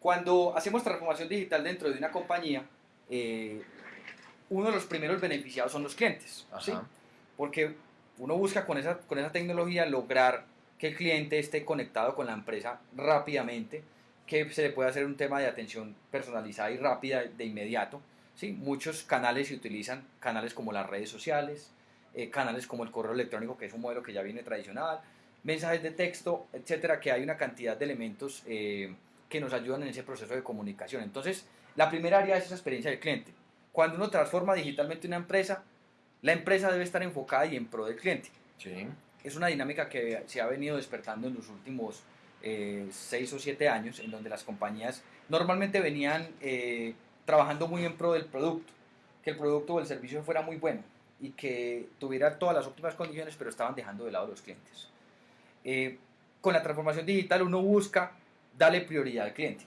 Cuando hacemos transformación digital dentro de una compañía, eh, uno de los primeros beneficiados son los clientes. ¿sí? Porque uno busca con esa, con esa tecnología lograr que el cliente esté conectado con la empresa rápidamente, que se le pueda hacer un tema de atención personalizada y rápida de inmediato. ¿sí? Muchos canales se utilizan, canales como las redes sociales, eh, canales como el correo electrónico, que es un modelo que ya viene tradicional, mensajes de texto, etcétera, que hay una cantidad de elementos eh, que nos ayudan en ese proceso de comunicación. Entonces, la primera área es esa experiencia del cliente. Cuando uno transforma digitalmente una empresa, la empresa debe estar enfocada y en pro del cliente. Sí. Es una dinámica que se ha venido despertando en los últimos eh, seis o siete años, en donde las compañías normalmente venían eh, trabajando muy en pro del producto, que el producto o el servicio fuera muy bueno y que tuviera todas las óptimas condiciones, pero estaban dejando de lado los clientes. Eh, con la transformación digital uno busca darle prioridad al cliente.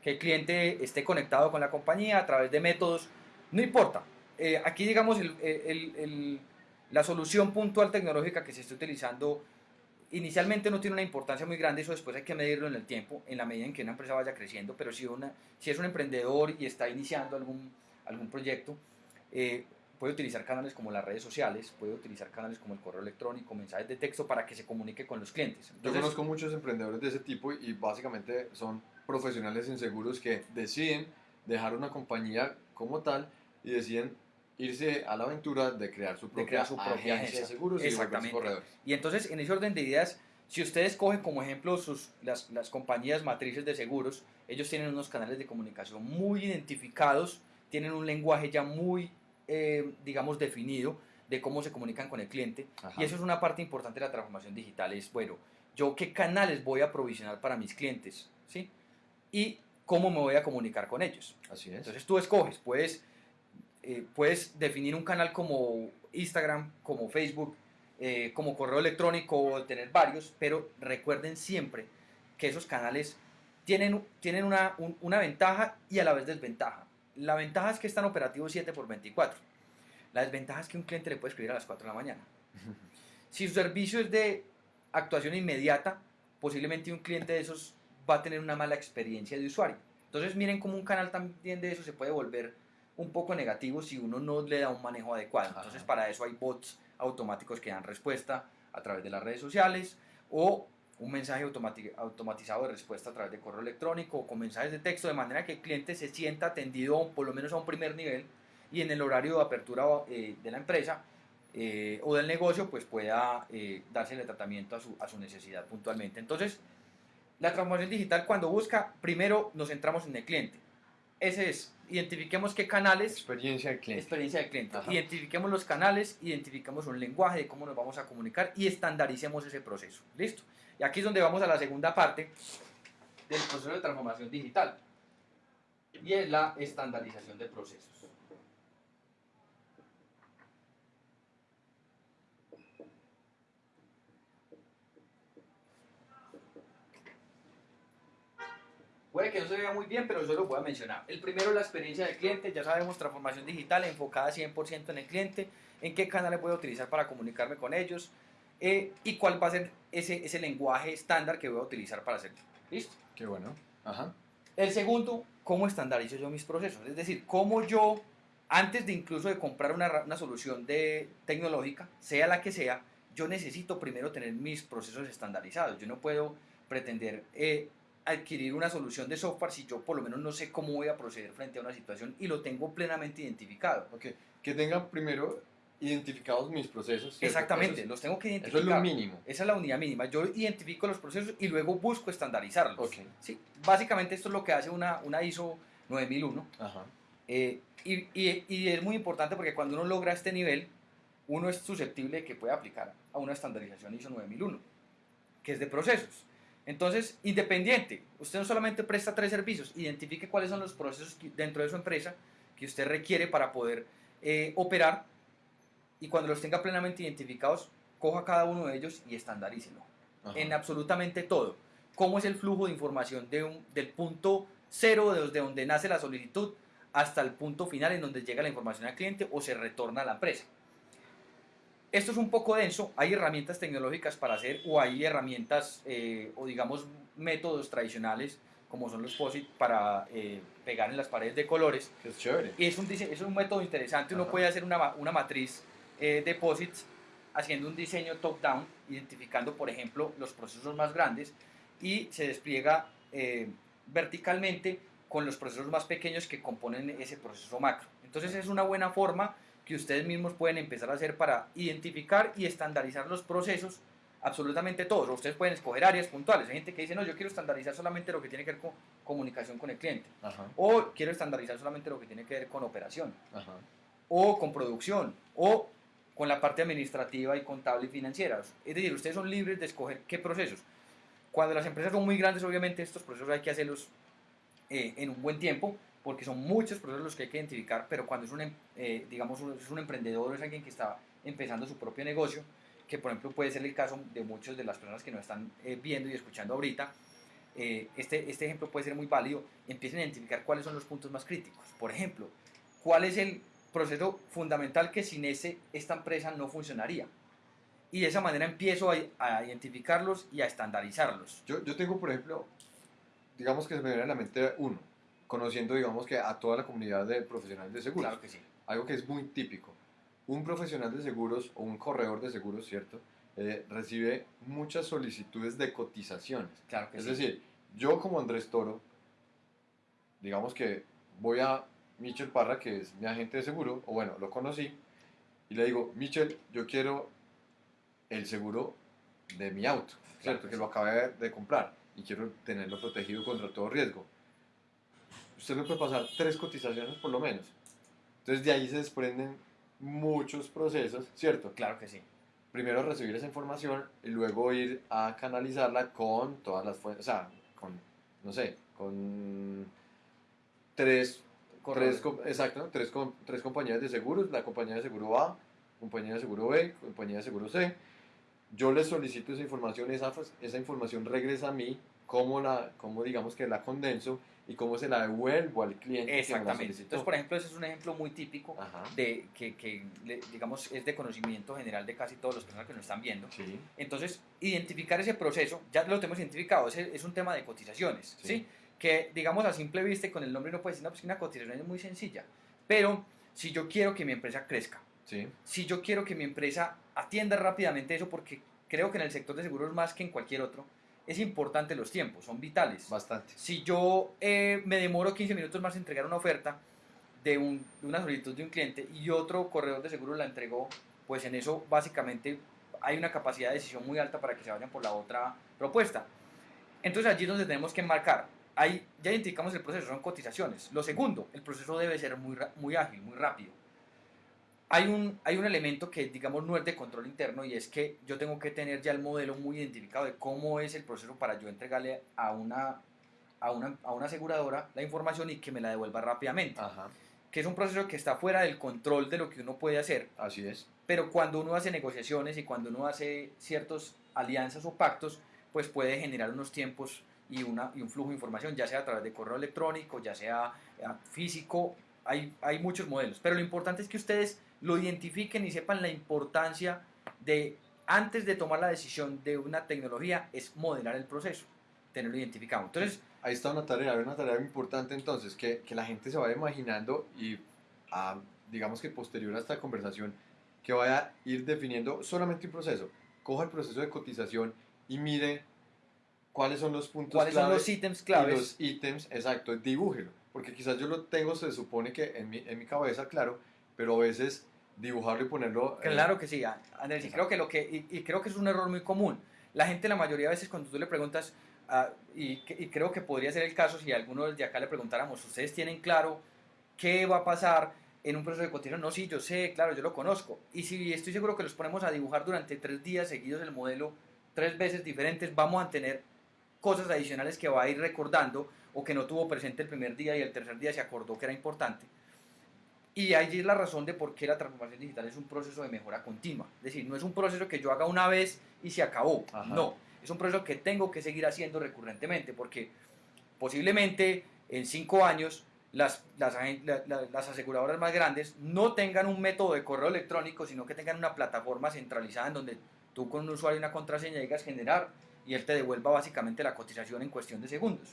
Que el cliente esté conectado con la compañía a través de métodos, no importa. Eh, aquí, digamos, el- el- el- la solución puntual tecnológica que se está utilizando inicialmente no tiene una importancia muy grande, eso después hay que medirlo en el tiempo, en la medida en que una empresa vaya creciendo, pero si, una, si es un emprendedor y está iniciando algún, algún proyecto, eh, puede utilizar canales como las redes sociales, puede utilizar canales como el correo electrónico, mensajes de texto para que se comunique con los clientes. Yo conozco muchos emprendedores de ese tipo y básicamente son profesionales en seguros que deciden dejar una compañía como tal y deciden irse a la aventura de crear su propia, crear su propia agencia, agencia. de seguros y Exactamente. corredores. Y entonces, en ese orden de ideas, si ustedes cogen como ejemplo sus, las, las compañías matrices de seguros, ellos tienen unos canales de comunicación muy identificados, tienen un lenguaje ya muy, eh, digamos, definido de cómo se comunican con el cliente. Ajá. Y eso es una parte importante de la transformación digital, es, bueno, yo qué canales voy a provisionar para mis clientes, ¿sí? Y cómo me voy a comunicar con ellos. Así es. Entonces tú escoges, puedes, eh, puedes definir un canal como Instagram, como Facebook, eh, como correo electrónico o tener varios, pero recuerden siempre que esos canales tienen, tienen una, un- una ventaja y a la vez desventaja. La ventaja es que están operativos 7 por 24. La desventaja es que un cliente le puede escribir a las 4 de la mañana. [LAUGHS] Si su servicio es de actuación inmediata, posiblemente un cliente de esos va a tener una mala experiencia de usuario. Entonces miren cómo un canal también de eso se puede volver un poco negativo si uno no le da un manejo adecuado. Entonces para eso hay bots automáticos que dan respuesta a través de las redes sociales o un mensaje automati- automatizado de respuesta a través de correo electrónico o con mensajes de texto de manera que el cliente se sienta atendido por lo menos a un primer nivel y en el horario de apertura eh, de la empresa eh, o del negocio pues pueda eh, dársele tratamiento a su, a su necesidad puntualmente. Entonces, la transformación digital cuando busca, primero nos centramos en el cliente. Ese es, identifiquemos qué canales, Experiencia del cliente. experiencia del cliente, Ajá. identifiquemos los canales, identifiquemos un lenguaje de cómo nos vamos a comunicar y estandaricemos ese proceso. ¿Listo? Y aquí es donde vamos a la segunda parte del proceso de transformación digital. Y es la estandarización de procesos. Puede que no se vea muy bien, pero yo lo voy a mencionar. El primero, la experiencia del cliente. Ya sabemos, transformación digital enfocada 100% en el cliente. En qué canales voy a utilizar para comunicarme con ellos. Eh, y cuál va a ser ese, ese lenguaje estándar que voy a utilizar para hacerlo. ¿Listo? Qué bueno. Ajá. El segundo, cómo estandarizo yo mis procesos. Es decir, cómo yo, antes de incluso de comprar una, una solución de, tecnológica, sea la que sea, yo necesito primero tener mis procesos estandarizados. Yo no puedo pretender eh, adquirir una solución de software si yo por lo menos no sé cómo voy a proceder frente a una situación y lo tengo plenamente identificado. Ok. Que tengan primero identificados mis procesos. ¿cierto? Exactamente, los tengo que identificar. Eso es lo mínimo. Esa es la unidad mínima. Yo identifico los procesos y luego busco estandarizarlos. Ok. Sí, básicamente esto es lo que hace una, una ISO 9001. Ajá. Eh, y, y- y es muy importante porque cuando uno logra este nivel, uno es susceptible de que pueda aplicar a una estandarización ISO 9001, que es de procesos. Entonces, independiente, usted no solamente presta tres servicios, identifique cuáles son los procesos dentro de su empresa que usted requiere para poder eh, operar y cuando los tenga plenamente identificados, coja cada uno de ellos y estandarícelo Ajá. en absolutamente todo. ¿Cómo es el flujo de información de un- del punto cero desde donde nace la solicitud hasta el punto final en donde llega la información al cliente o se retorna a la empresa? Esto es un poco denso, hay herramientas tecnológicas para hacer o hay herramientas eh, o digamos métodos tradicionales como son los POSIT para eh, pegar en las paredes de colores es chévere. y es un, es un método interesante, uno Ajá. puede hacer una, una matriz eh, de posits haciendo un diseño top-down, identificando, por ejemplo, los procesos más grandes y se despliega eh, verticalmente con los procesos más pequeños que componen ese proceso macro. Entonces es una buena forma que ustedes mismos pueden empezar a hacer para identificar y estandarizar los procesos absolutamente todos. O ustedes pueden escoger áreas puntuales. Hay gente que dice, no, yo quiero estandarizar solamente lo que tiene que ver con comunicación con el cliente. Ajá, O quiero estandarizar solamente lo que tiene que ver con operación. ajá. O con producción. O con la parte administrativa y contable y financiera. Es decir, ustedes son libres de escoger qué procesos. Cuando las empresas son muy grandes, obviamente estos procesos hay que hacerlos eh, en un buen tiempo, porque son muchos procesos los que hay que identificar, pero cuando es un, em- eh, digamos, es un emprendedor, es alguien que está empezando su propio negocio, que por ejemplo puede ser el caso de muchas de las personas que nos están eh, viendo y escuchando ahorita, eh, este, este ejemplo puede ser muy válido, empiecen a identificar cuáles son los puntos más críticos. Por ejemplo, cuál es el proceso fundamental que sin ese esta empresa no funcionaría. Y de esa manera empiezo a, a identificarlos y a estandarizarlos. Yo, yo tengo, por ejemplo, digamos que se me viene a la mente uno, conociendo, digamos que a toda la comunidad de profesionales de seguros. Claro que sí. algo que es muy típico. Un profesional de seguros o un corredor de seguros, ¿cierto? Eh, recibe muchas solicitudes de cotizaciones. Claro que Es sí. decir, yo como Andrés Toro, digamos que voy a Michel Parra, que es mi agente de seguro, o bueno, lo conocí, y le digo, Michel, yo quiero el seguro de mi auto, Claro ¿cierto? que que lo acabé de comprar y quiero tenerlo protegido contra todo riesgo. Usted me puede pasar tres cotizaciones por lo menos. Entonces de ahí se desprenden muchos procesos, ¿cierto? Claro que sí. primero recibir esa información y luego ir a canalizarla con todas las fuentes, o sea, con, no sé, con tres, tres, exacto, tres, tres compañías de seguros, la compañía de seguro A, compañía de seguro B, compañía de seguro C. Yo les solicito esa información, esa, esa información regresa a mí, cómo, la, cómo digamos que la condenso y cómo se la devuelvo al cliente. que Exactamente. solicitó. Entonces, por ejemplo, ese es un ejemplo muy típico Ajá, de que, que, digamos, es de conocimiento general de casi todos los personas que nos están viendo. sí, Entonces, identificar ese proceso, ya lo tenemos identificado, ese es un tema de cotizaciones, Sí. ¿sí? Que, digamos, a simple vista y con el nombre uno puede decir, no, pues una cotización es muy sencilla. Pero, si yo quiero que mi empresa crezca, sí, si yo quiero que mi empresa atienda rápidamente eso, porque creo que en el sector de seguros más que en cualquier otro, es importante los tiempos, son vitales. bastante. Si yo eh, me demoro 15 minutos más en entregar una oferta de, un- de una solicitud de un cliente y otro corredor de seguros la entregó, pues en eso básicamente hay una capacidad de decisión muy alta para que se vayan por la otra propuesta. Entonces allí es donde tenemos que marcar. Ahí ya identificamos el proceso, son cotizaciones. Lo segundo, el proceso debe ser muy, muy ágil, muy rápido. Hay un, hay un elemento que, digamos, no es de control interno y es que yo tengo que tener ya el modelo muy identificado de cómo es el proceso para yo entregarle a una, a una, a una aseguradora la información y que me la devuelva rápidamente. Ajá, Que es un proceso que está fuera del control de lo que uno puede hacer, así es. pero cuando uno hace negociaciones y cuando uno hace ciertas alianzas o pactos, pues puede generar unos tiempos y, una, y un flujo de información, ya sea a través de correo electrónico, ya sea eh, físico, hay, hay muchos modelos. Pero lo importante es que ustedes lo identifiquen y sepan la importancia de, antes de tomar la decisión de una tecnología, es modelar el proceso, tenerlo identificado. Entonces, Ahí está una tarea, una tarea importante entonces, que, que la gente se vaya imaginando y ah, digamos que posterior a esta conversación, que vaya a ir definiendo solamente un proceso. Coja el proceso de cotización y mire cuáles son los puntos ¿cuáles son los ítems y claves? los ítems, exacto, dibújelo. Porque quizás yo lo tengo, se supone que en mi, en mi cabeza, claro, pero a veces dibujarlo y ponerlo... eh, Claro que sí, Andrés, y creo que lo que y, y creo que es un error muy común. La gente la mayoría de veces cuando tú le preguntas ah, y, y creo que podría ser el caso si a alguno de acá le preguntáramos, ¿ustedes tienen claro qué va a pasar en un proceso de cotización? No, sí, yo sé, claro, yo lo conozco. Y si estoy seguro que los ponemos a dibujar durante tres días seguidos el modelo, tres veces diferentes, vamos a tener cosas adicionales que va a ir recordando o que no tuvo presente el primer día y el tercer día se acordó que era importante. Y allí es la razón de por qué la transformación digital es un proceso de mejora continua. Es decir, no es un proceso que yo haga una vez y se acabó. Ajá. No, es un proceso que tengo que seguir haciendo recurrentemente porque posiblemente en cinco años las, las, agen- la- la- las aseguradoras más grandes no tengan un método de correo electrónico, sino que tengan una plataforma centralizada en donde tú con un usuario y una contraseña llegas a generar y él te devuelva básicamente la cotización en cuestión de segundos.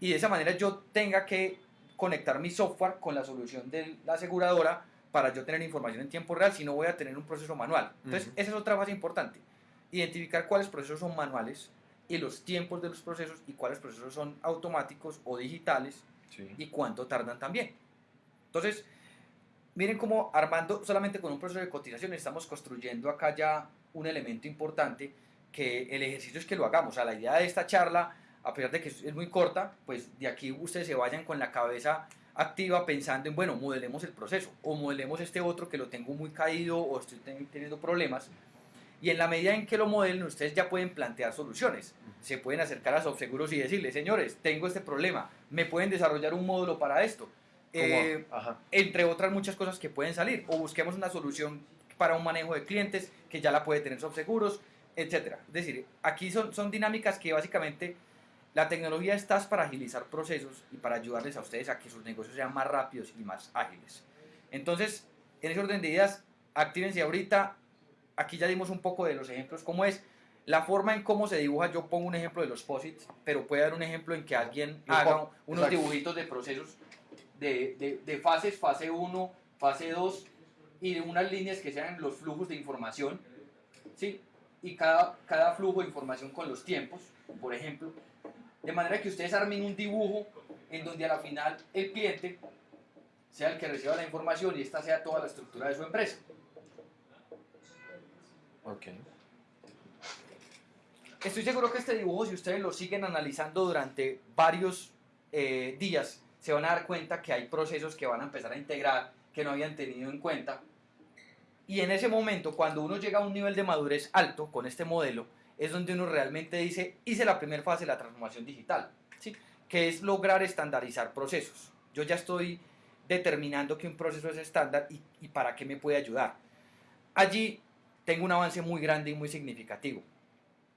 Y de esa manera yo tenga que conectar mi software con la solución de la aseguradora para yo tener información en tiempo real, si no voy a tener un proceso manual. Entonces, esa es otra fase importante. Identificar cuáles procesos son manuales y los tiempos de los procesos y cuáles procesos son automáticos o digitales Sí. y cuánto tardan también. Entonces, miren cómo armando solamente con un proceso de cotización estamos construyendo acá ya un elemento importante que el ejercicio es que lo hagamos. O sea, la idea de esta charla, a pesar de que es muy corta, pues de aquí ustedes se vayan con la cabeza activa pensando en, bueno, modelemos el proceso o modelemos este otro que lo tengo muy caído o estoy teniendo problemas. Y en la medida en que lo modelen, ustedes ya pueden plantear soluciones. Se pueden acercar a Subseguros y decirle, señores, tengo este problema, me pueden desarrollar un módulo para esto. Eh, entre otras muchas cosas que pueden salir. O busquemos una solución para un manejo de clientes que ya la puede tener Subseguros, etc. Es decir, aquí son, son dinámicas que básicamente la tecnología está para agilizar procesos y para ayudarles a ustedes a que sus negocios sean más rápidos y más ágiles. Entonces, en ese orden de ideas, actívense ahorita. Aquí ya dimos un poco de los ejemplos, cómo es la forma en cómo se dibuja. Yo pongo un ejemplo de los posits, pero puede dar un ejemplo en que alguien haga unos dibujitos de procesos de, de, de fases, fase 1, fase 2 y de unas líneas que sean los flujos de información. ¿sí? Y cada, cada flujo de información con los tiempos, por ejemplo de manera que ustedes armen un dibujo en donde a la final el cliente sea el que reciba la información y esta sea toda la estructura de su empresa. Ok. Estoy seguro que este dibujo, si ustedes lo siguen analizando durante varios eh, días, se van a dar cuenta que hay procesos que van a empezar a integrar que no habían tenido en cuenta. Y en ese momento, cuando uno llega a un nivel de madurez alto con este modelo, es donde uno realmente dice, hice la primera fase de la transformación digital, ¿sí? que es lograr estandarizar procesos. Yo ya estoy determinando que un proceso es estándar y, para qué me puede ayudar. Allí tengo un avance muy grande y muy significativo.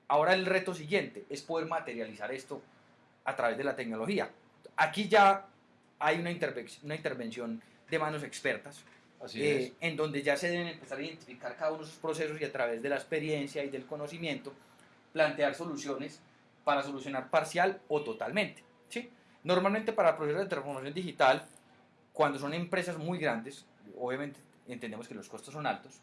Ahora el reto siguiente es poder materializar esto a través de la tecnología. Aquí ya hay una intervención de manos expertas, eh, en donde ya se deben empezar a identificar cada uno de esos procesos y a través de la experiencia y del conocimiento plantear soluciones para solucionar parcial o totalmente. ¿sí? Normalmente para procesos de transformación digital, cuando son empresas muy grandes, obviamente entendemos que los costos son altos,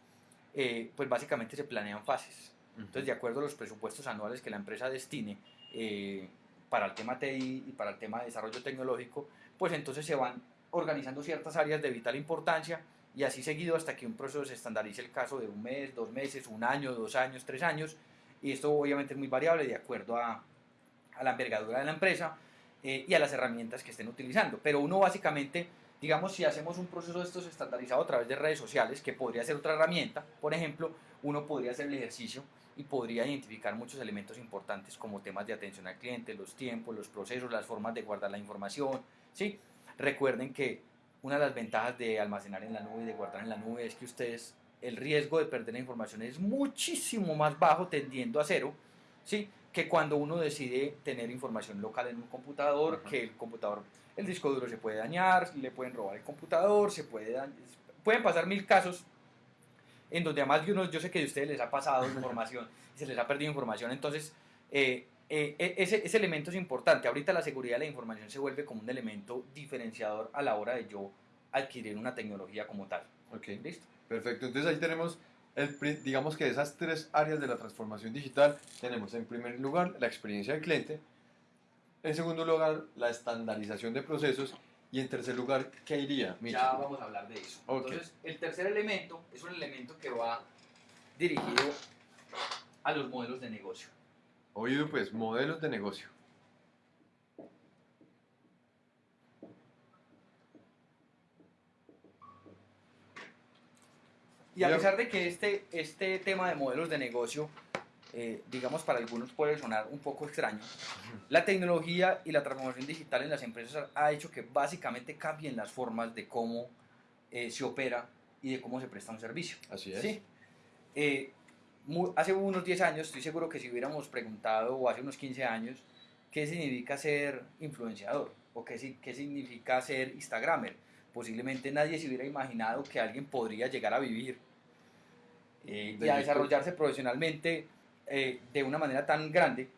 eh, pues básicamente se planean fases. Entonces, de acuerdo a los presupuestos anuales que la empresa destine eh, para el tema TI y para el tema de desarrollo tecnológico, pues entonces se van organizando ciertas áreas de vital importancia y así seguido hasta que un proceso se estandarice el caso de un mes, dos meses, un año, dos años, tres años, y esto obviamente es muy variable de acuerdo a, la envergadura de la empresa eh, y a las herramientas que estén utilizando. Pero uno básicamente, digamos, si hacemos un proceso de estos estandarizado a través de redes sociales, que podría ser otra herramienta, por ejemplo, uno podría hacer el ejercicio y podría identificar muchos elementos importantes como temas de atención al cliente, los tiempos, los procesos, las formas de guardar la información. ¿sí? Recuerden que una de las ventajas de almacenar en la nube y de guardar en la nube es que ustedes el riesgo de perder la información es muchísimo más bajo, tendiendo a cero, ¿sí? que cuando uno decide tener información local en un computador, que el computador, el disco duro se puede dañar, le pueden robar el computador, se puede pueden pasar mil casos en donde además de uno, yo sé que de ustedes les ha pasado [LAUGHS] información, se les ha perdido información, entonces eh, eh, e, ese, ese elemento es importante. Ahorita la seguridad de la información se vuelve como un elemento diferenciador a la hora de yo adquirir una tecnología como tal. Ok, listo. Perfecto, entonces ahí tenemos, el, digamos que esas tres áreas de la transformación digital, tenemos en primer lugar la experiencia del cliente, en segundo lugar la estandarización de procesos y en tercer lugar, ¿qué iría? Ya vamos a hablar de eso. Entonces, el tercer elemento es un elemento que va dirigido a los modelos de negocio. Oído pues, modelos de negocio. Y a pesar de que este, este tema de modelos de negocio, eh, digamos, para algunos puede sonar un poco extraño, la tecnología y la transformación digital en las empresas ha hecho que básicamente cambien las formas de cómo eh, se opera y de cómo se presta un servicio. Así es. ¿sí? Eh, hace unos 10 años, estoy seguro que si hubiéramos preguntado, o hace unos 15 años, qué significa ser influenciador o qué, qué significa ser Instagramer, posiblemente nadie se hubiera imaginado que alguien podría llegar a vivir eh, y a desarrollarse profesionalmente eh, de una manera tan grande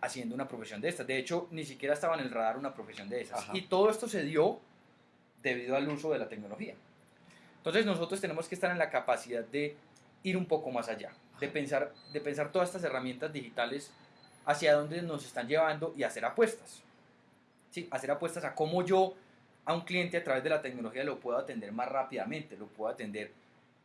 haciendo una profesión de estas. De hecho, ni siquiera estaba en el radar una profesión de esas. Y todo esto se dio debido al uso de la tecnología. Entonces nosotros tenemos que estar en la capacidad de ir un poco más allá, de pensar, de pensar todas estas herramientas digitales hacia dónde nos están llevando y hacer apuestas. ¿Sí? Hacer apuestas a cómo yo a un cliente a través de la tecnología lo puedo atender más rápidamente, lo puedo atender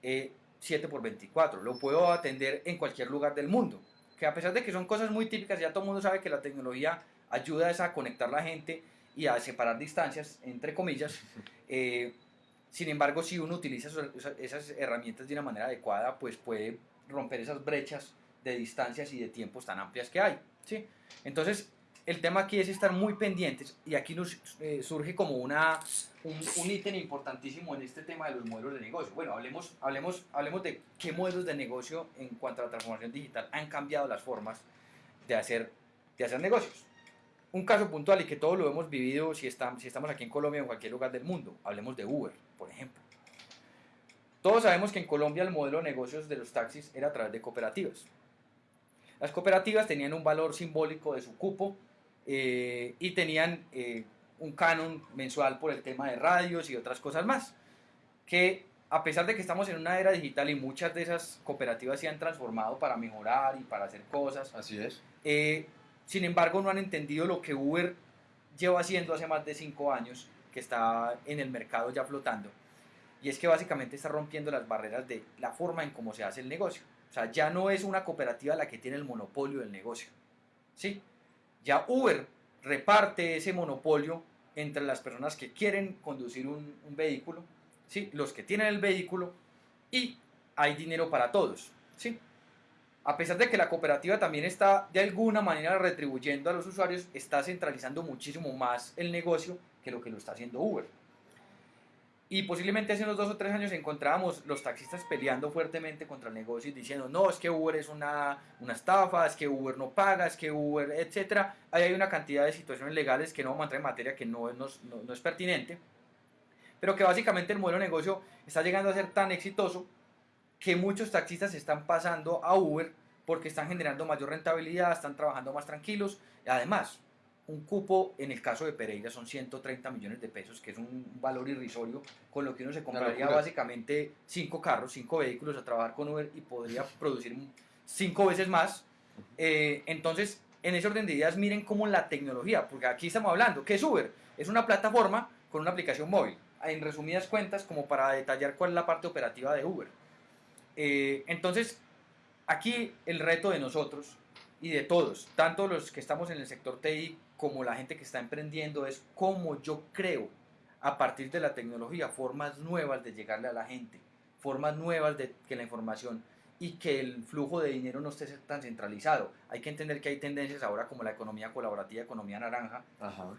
eh, 7 por 24, lo puedo atender en cualquier lugar del mundo. que a pesar de que son cosas muy típicas, ya todo el mundo sabe que la tecnología ayuda a conectar la gente y a separar distancias, entre comillas. [LAUGHS] Eh, sin embargo, si uno utiliza esas herramientas de una manera adecuada, pues puede romper esas brechas de distancias y de tiempos tan amplias que hay. ¿sí? Entonces, el tema aquí es estar muy pendientes y aquí nos eh, surge como una, un, ítem importantísimo en este tema de los modelos de negocio. Bueno, hablemos, hablemos, hablemos de qué modelos de negocio en cuanto a la transformación digital han cambiado las formas de hacer, de hacer negocios. Un caso puntual y que todos lo hemos vivido si, estamos, si estamos aquí en Colombia o en cualquier lugar del mundo. Hablemos de Uber, por ejemplo. Todos sabemos que en Colombia el modelo de negocios de los taxis era a través de cooperativas. Las cooperativas tenían un valor simbólico de su cupo eh, y tenían eh, un canon mensual por el tema de radios y otras cosas más. Que a pesar de que estamos en una era digital y muchas de esas cooperativas se han transformado para mejorar y para hacer cosas. Así es. Eh, sin embargo, no han entendido lo que Uber lleva haciendo hace más de cinco años, que está en el mercado ya flotando. Y es que básicamente está rompiendo las barreras de la forma en cómo se hace el negocio. O sea, ya no es una cooperativa la que tiene el monopolio del negocio. ¿Sí? Ya Uber reparte ese monopolio entre las personas que quieren conducir un, vehículo, ¿sí? los que tienen el vehículo y hay dinero para todos. ¿sí? A pesar de que la cooperativa también está de alguna manera retribuyendo a los usuarios, está centralizando muchísimo más el negocio que lo que lo está haciendo Uber. Y posiblemente hace unos dos o tres años encontrábamos los taxistas peleando fuertemente contra el negocio y diciendo, no, es que Uber es una, una estafa, es que Uber no paga, es que Uber, etc. Ahí hay una cantidad de situaciones legales que no vamos a entrar en materia que no, no, no es pertinente, pero que básicamente el modelo de negocio está llegando a ser tan exitoso que muchos taxistas están pasando a Uber porque están generando mayor rentabilidad, están trabajando más tranquilos. Además, un cupo en el caso de Pereira son 130 millones de pesos, que es un valor irrisorio, con lo que uno se compraría básicamente cinco carros, cinco vehículos a trabajar con Uber y podría [LAUGHS] producir cinco veces más. Eh, entonces, en ese orden de ideas, miren cómo la tecnología, porque aquí estamos hablando, ¿qué es Uber? Es una plataforma con una aplicación móvil. En resumidas cuentas, como para detallar cuál es la parte operativa de Uber. Eh, entonces, aquí el reto de nosotros y de todos, tanto los que estamos en el sector TI como la gente que está emprendiendo, es cómo yo creo a partir de la tecnología formas nuevas de llegarle a la gente, formas nuevas de que la información y que el flujo de dinero no esté tan centralizado. Hay que entender que hay tendencias ahora como la economía colaborativa, economía naranja,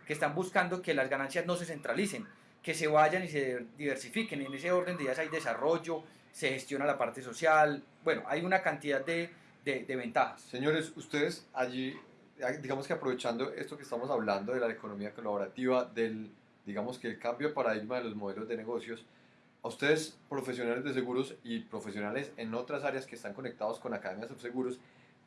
que están buscando que las ganancias no se centralicen, que se vayan y se diversifiquen. En ese orden de ideas hay desarrollo, se gestiona la parte social, bueno, hay una cantidad de, de, ventajas. Señores, ustedes allí, digamos que aprovechando esto que estamos hablando de la economía colaborativa, del, digamos que el cambio de paradigma de los modelos de negocios, a ustedes profesionales de seguros y profesionales en otras áreas que están conectados con academias de seguros,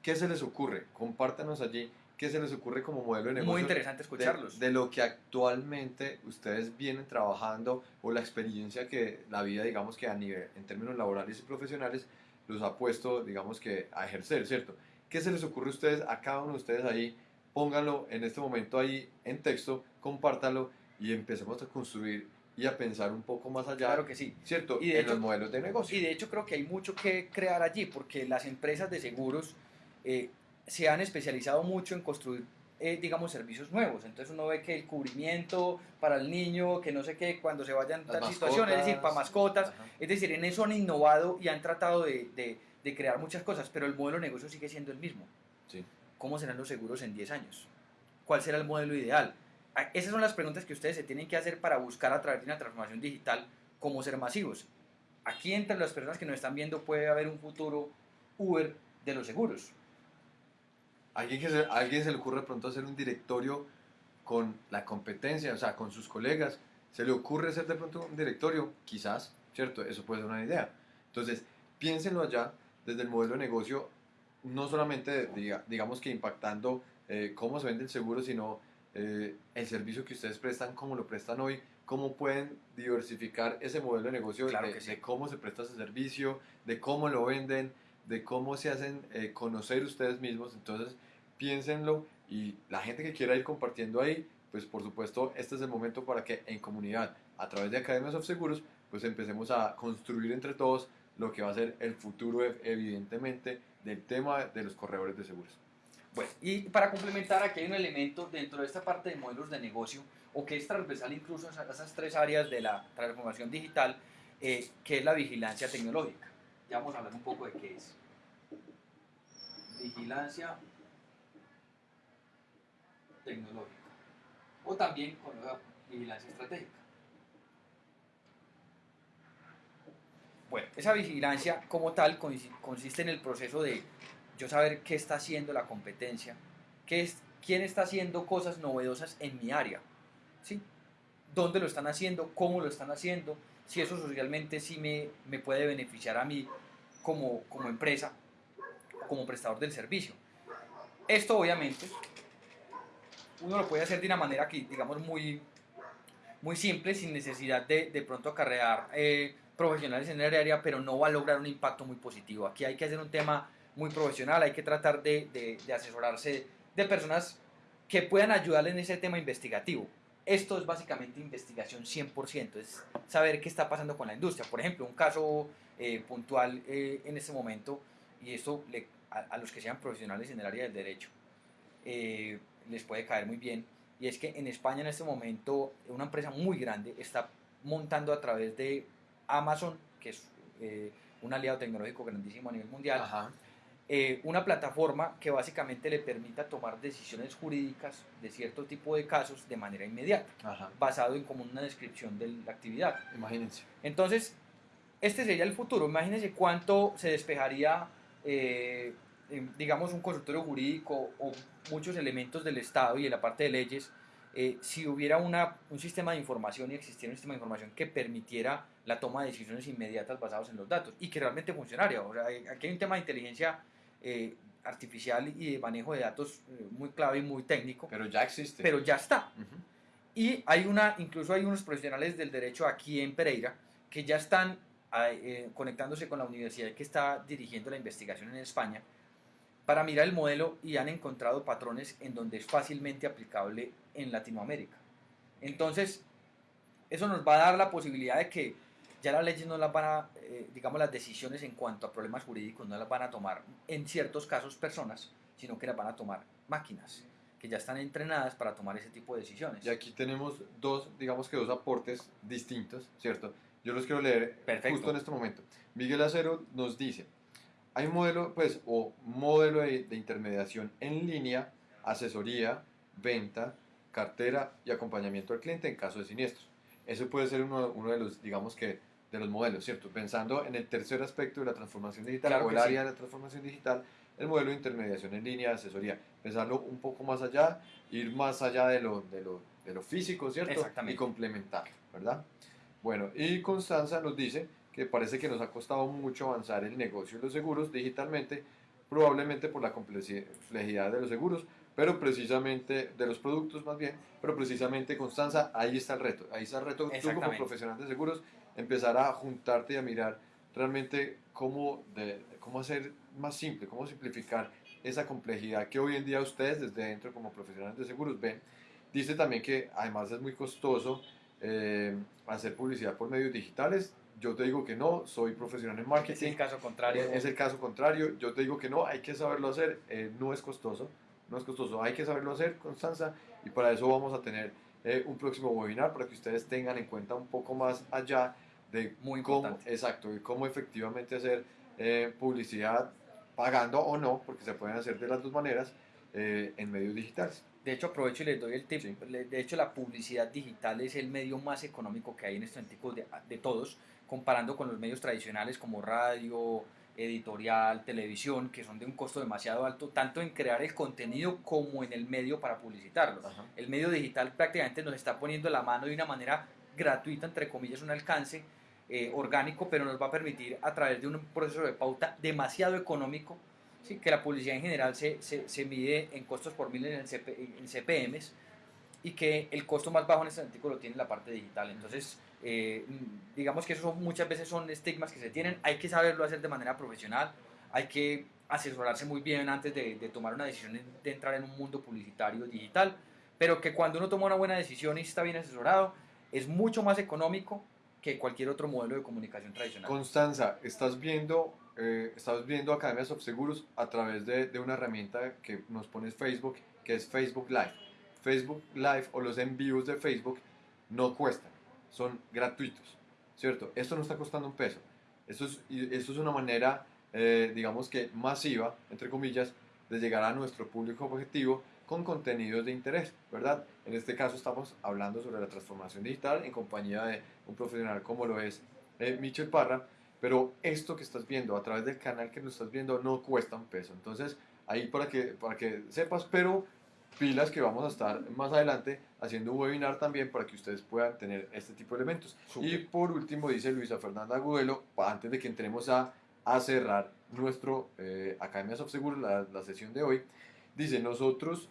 ¿qué se les ocurre? Compártanos allí qué se les ocurre como modelo de negocio. Muy interesante escucharlos. De, lo que actualmente ustedes vienen trabajando o la experiencia que la vida, digamos que a nivel, en términos laborales y profesionales, los ha puesto, digamos que a ejercer, ¿cierto? ¿Qué se les ocurre a ustedes, a cada uno de ustedes ahí? Pónganlo en este momento ahí en texto, compártanlo y empecemos a construir y a pensar un poco más allá. Claro que sí. ¿Cierto? Y de en los modelos de negocio. Y de hecho creo que hay mucho que crear allí, porque las empresas de seguros eh, se han especializado mucho en construir, eh, digamos, servicios nuevos. Entonces uno ve que el cubrimiento para el niño, que no sé qué, cuando se vayan a tal situación, es decir, para mascotas, es decir, en eso han innovado y han tratado de, de, de, crear muchas cosas, pero el modelo de negocio sigue siendo el mismo. Sí. ¿Cómo serán los seguros en 10 años? ¿Cuál será el modelo ideal? Ah, esas son las preguntas que ustedes se tienen que hacer para buscar a través de una transformación digital cómo ser masivos. Aquí entre las personas que nos están viendo puede haber un futuro Uber de los seguros alguien, que se, alguien se le ocurre pronto hacer un directorio con la competencia, o sea, con sus colegas, se le ocurre hacer de pronto un directorio, quizás, ¿cierto? Eso puede ser una idea. Entonces, piénsenlo allá desde el modelo de negocio, no solamente, digamos que impactando eh, cómo se vende el seguro, sino eh, el servicio que ustedes prestan, cómo lo prestan hoy, cómo pueden diversificar ese modelo de negocio, de, cómo se presta ese servicio, de cómo lo venden, de cómo se hacen eh, conocer ustedes mismos. Entonces, piénsenlo y la gente que quiera ir compartiendo ahí, pues por supuesto, este es el momento para que en comunidad, a través de Academias of Seguros, pues empecemos a construir entre todos lo que va a ser el futuro, evidentemente, del tema de los corredores de seguros. Bueno, y para complementar, aquí hay un elemento dentro de esta parte de modelos de negocio, o que es transversal incluso a esas tres áreas de la transformación digital, eh, que es la vigilancia tecnológica. Ya vamos a hablar un poco de qué es. Vigilancia tecnológica. O también con la vigilancia estratégica. Bueno, esa vigilancia como tal consiste en el proceso de yo saber qué está haciendo la competencia, qué es, quién está haciendo cosas novedosas en mi área, ¿sí? dónde lo están haciendo, cómo lo están haciendo, si eso socialmente sí me, me puede beneficiar a mí como, como empresa, como prestador del servicio. Esto obviamente uno lo puede hacer de una manera que digamos muy, muy simple, sin necesidad de de pronto acarrear eh, profesionales en el área, pero no va a lograr un impacto muy positivo. Aquí hay que hacer un tema muy profesional, hay que tratar de, de, asesorarse de personas que puedan ayudarle en ese tema investigativo. Esto es básicamente investigación 100%, es saber qué está pasando con la industria. Por ejemplo, un caso eh, puntual eh, en este momento, y esto le, a, los que sean profesionales en el área del derecho, eh, les puede caer muy bien, y es que en España en este momento una empresa muy grande está montando a través de Amazon, que es un aliado tecnológico grandísimo a nivel mundial, eh, una plataforma que básicamente le permita tomar decisiones jurídicas de cierto tipo de casos de manera inmediata, basado en como una descripción de la actividad. Imagínense. Entonces, este sería el futuro. Imagínense cuánto se despejaría, eh, digamos, un consultorio jurídico o muchos elementos del Estado y de la parte de leyes eh, si hubiera una, un sistema de información y existiera un sistema de información que permitiera la toma de decisiones inmediatas basadas en los datos y que realmente funcionaría. O sea, aquí hay un tema de inteligencia eh, artificial y de manejo de datos eh, muy clave y muy técnico. Pero ya existe. Pero ya está. Y hay una, incluso hay unos profesionales del derecho aquí en Pereira que ya están eh, conectándose con la universidad que está dirigiendo la investigación en España para mirar el modelo y han encontrado patrones en donde es fácilmente aplicable en Latinoamérica. Entonces, eso nos va a dar la posibilidad de que ya las leyes no las van a, eh, digamos, las decisiones en cuanto a problemas jurídicos no las van a tomar en ciertos casos personas, sino que las van a tomar máquinas que ya están entrenadas para tomar ese tipo de decisiones. Y aquí tenemos dos, digamos que dos aportes distintos, ¿cierto? Yo los quiero leer justo en este momento. Miguel Acero nos dice, hay modelo, pues, o modelo de, de intermediación en línea, asesoría, venta, cartera y acompañamiento al cliente en caso de siniestros. Eso puede ser uno, uno de los, digamos que, de los modelos, ¿cierto? Pensando en el tercer aspecto de la transformación digital o el área de la transformación digital, el modelo de intermediación en línea, de asesoría, pensarlo un poco más allá, ir más allá de lo, de lo, de lo físico, ¿cierto? Exactamente. Y complementarlo, ¿verdad? Bueno, y Constanza nos dice que parece que nos ha costado mucho avanzar el negocio de los seguros digitalmente, probablemente por la complejidad de los seguros, pero precisamente, de los productos más bien, pero precisamente Constanza, ahí está el reto, ahí está el reto tú como profesional de seguros, empezar a juntarte y a mirar realmente cómo, de, cómo hacer más simple, cómo simplificar esa complejidad que hoy en día ustedes desde dentro como profesionales de seguros ven. Dice también que además es muy costoso eh, hacer publicidad por medios digitales. Yo te digo que no, soy profesional en marketing. Es el caso contrario. Es el caso contrario. Yo te digo que no, hay que saberlo hacer. Eh, no es costoso no es costoso, hay que saberlo hacer, Constanza, y para eso vamos a tener eh, un próximo webinar para que ustedes tengan en cuenta un poco más allá de Muy cómo, exacto, y cómo efectivamente hacer eh, publicidad pagando o no, porque se pueden hacer de las dos maneras eh, en medios digitales. De hecho, aprovecho y les doy el tip. De hecho, la publicidad digital es el medio más económico que hay en estos tipos de, de todos, comparando con los medios tradicionales como radio, editorial, televisión, que son de un costo demasiado alto, tanto en crear el contenido como en el medio para publicitarlo. El medio digital prácticamente nos está poniendo la mano de una manera gratuita, entre comillas, un alcance eh, orgánico, pero nos va a permitir a través de un proceso de pauta demasiado económico, ¿sí? que la publicidad en general se, se, se mide en costos por mil en, en CPMs, y que el costo más bajo en este artículo lo tiene la parte digital. Entonces, eh, digamos que eso muchas veces son estigmas que se tienen, hay que saberlo hacer de manera profesional, hay que asesorarse muy bien antes de, tomar una decisión de entrar en un mundo publicitario digital, pero que cuando uno toma una buena decisión y está bien asesorado, es mucho más económico que cualquier otro modelo de comunicación tradicional. Constanza, estás viendo eh, estás viendo Academias of Seguros a través de, de una herramienta que nos pone Facebook, que es Facebook Live. Facebook Live o los envíos de Facebook no cuestan, son gratuitos, ¿cierto? Esto no está costando un peso. Esto es, esto es una manera, eh, digamos que masiva, entre comillas, de llegar a nuestro público objetivo con contenidos de interés, ¿verdad? En este caso estamos hablando sobre la transformación digital en compañía de un profesional como lo es eh, Michel Parra, pero esto que estás viendo a través del canal que lo estás viendo no cuesta un peso. Entonces, ahí para que, para que sepas, pero pilas que vamos a estar más adelante haciendo un webinar también para que ustedes puedan tener este tipo de elementos. Súper. Y por último, dice Luisa Fernanda Agudelo, antes de que entremos a, a cerrar nuestro eh, Academias of Seguro, la, la sesión de hoy, dice, nosotros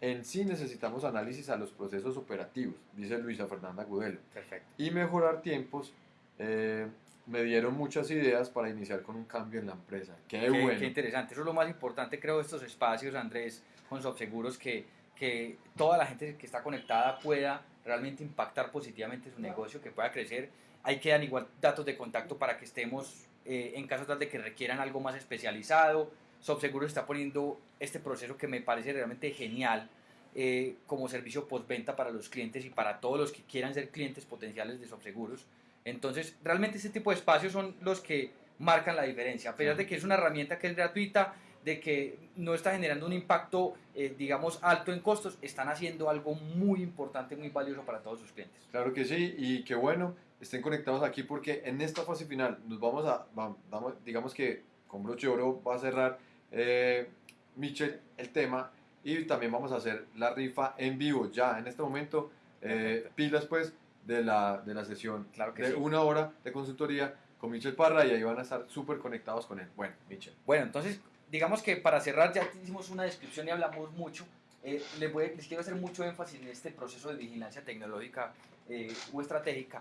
en sí necesitamos análisis a los procesos operativos, dice Luisa Fernanda Agudelo Perfecto. y mejorar tiempos. eh, me dieron muchas ideas para iniciar con un cambio en la empresa. Qué, Qué, bueno. qué interesante. Eso es lo más importante, creo, de estos espacios, Andrés, con Subseguros, que, que toda la gente que está conectada pueda realmente impactar positivamente su negocio, que pueda crecer. Ahí quedan igual datos de contacto para que estemos eh, en caso tal de que requieran algo más especializado. Subseguros está poniendo este proceso que me parece realmente genial eh, como servicio postventa para los clientes y para todos los que quieran ser clientes potenciales de Subseguros. Entonces, realmente este tipo de espacios son los que marcan la diferencia. A pesar de que es una herramienta que es gratuita, de que no está generando un impacto, eh, digamos, alto en costos, están haciendo algo muy importante, muy valioso para todos sus clientes. Claro que sí, y qué bueno, estén conectados aquí porque en esta fase final nos vamos a, va- vamos, digamos que con broche de oro va a cerrar eh, Michel el tema y también vamos a hacer la rifa en vivo ya en este momento, eh, pilas pues de la, de la sesión Claro que de sí. una hora de consultoría con Michel Parra y ahí van a estar súper conectados con él. Bueno, Michel. Bueno, entonces, digamos que para cerrar ya hicimos una descripción y hablamos mucho. Eh, les, voy- les quiero hacer mucho énfasis en este proceso de vigilancia tecnológica eh, o estratégica.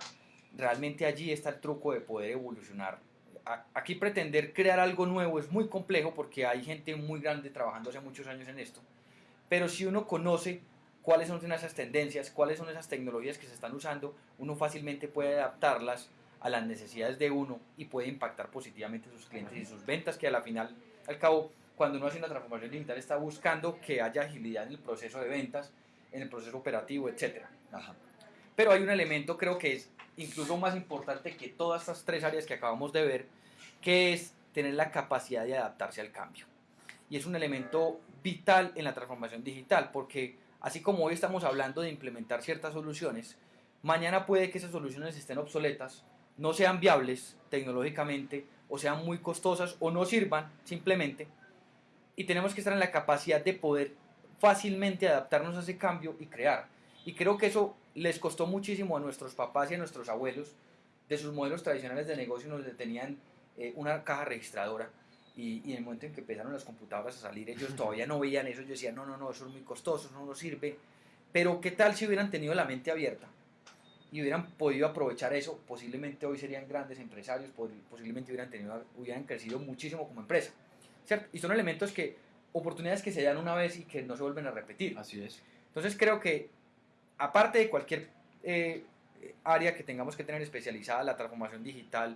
Realmente allí está el truco de poder evolucionar. A- Aquí pretender crear algo nuevo es muy complejo porque hay gente muy grande trabajando hace muchos años en esto. Pero si uno conoce cuáles son esas tendencias, cuáles son esas tecnologías que se están usando, uno fácilmente puede adaptarlas a las necesidades de uno y puede impactar positivamente sus clientes y sus ventas, que a la final, al cabo, cuando uno hace una transformación digital está buscando que haya agilidad en el proceso de ventas, en el proceso operativo, etc. Pero hay un elemento creo que es incluso más importante que todas estas tres áreas que acabamos de ver, que es tener la capacidad de adaptarse al cambio. Y es un elemento vital en la transformación digital, porque así como hoy estamos hablando de implementar ciertas soluciones, mañana puede que esas soluciones estén obsoletas, no sean viables tecnológicamente, o sean muy costosas, o no sirvan simplemente. Y tenemos que estar en la capacidad de poder fácilmente adaptarnos a ese cambio y crear. Y creo que eso les costó muchísimo a nuestros papás y a nuestros abuelos de sus modelos tradicionales de negocio, donde tenían eh, una caja registradora. Y, y en el momento en que empezaron las computadoras a salir, ellos todavía no veían eso. Ellos decían, no, no, no, eso es muy costoso, eso no nos sirve. Pero ¿qué tal si hubieran tenido la mente abierta? y hubieran podido aprovechar eso, posiblemente hoy serían grandes empresarios, posiblemente hubieran, tenido, hubieran crecido muchísimo como empresa. ¿cierto? Y son elementos que, oportunidades que se dan una vez y que no se vuelven a repetir. Así es. Entonces creo que, aparte de cualquier eh, área que tengamos que tener especializada, la transformación digital,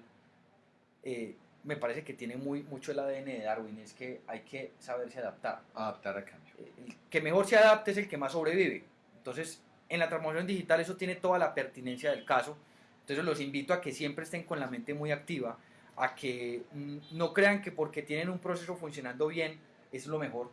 eh, me parece que tiene muy, mucho el ADN de Darwin, es que hay que saberse adaptar Adaptar al cambio. el que mejor se adapte es el que más sobrevive. Entonces, en la transformación digital eso tiene toda la pertinencia del caso. Entonces, los invito a que siempre estén con la mente muy activa, a que mm, no crean que porque tienen un proceso funcionando bien es lo mejor.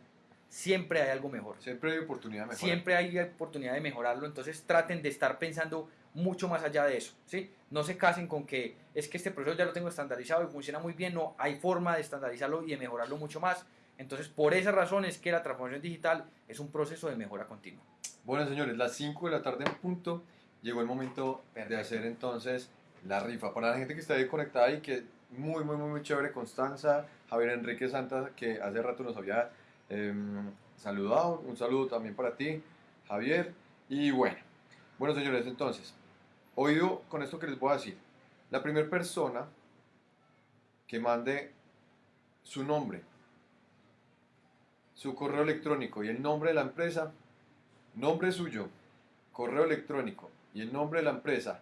Siempre hay algo mejor. Siempre hay oportunidad de mejorar. Siempre hay oportunidad de mejorarlo, entonces traten de estar pensando mucho más allá de eso, ¿sí? No se casen con que es que este proceso ya lo tengo estandarizado y funciona muy bien, no, hay forma de estandarizarlo y de mejorarlo mucho más. Entonces, por esa razón es que la transformación digital es un proceso de mejora continua. Bueno, señores, las 5 de la tarde en punto. Llegó el momento de hacer entonces la rifa. Para la gente que está ahí conectada y que muy, muy, muy, muy chévere, Constanza, Javier Enrique Santa, que hace rato nos había em, saludado. Un saludo también para ti, Javier. Y bueno, bueno, señores, entonces, oído con esto que les voy a decir. La primera persona que mande su nombre, su correo electrónico y el nombre de la empresa, nombre suyo, correo electrónico y el nombre de la empresa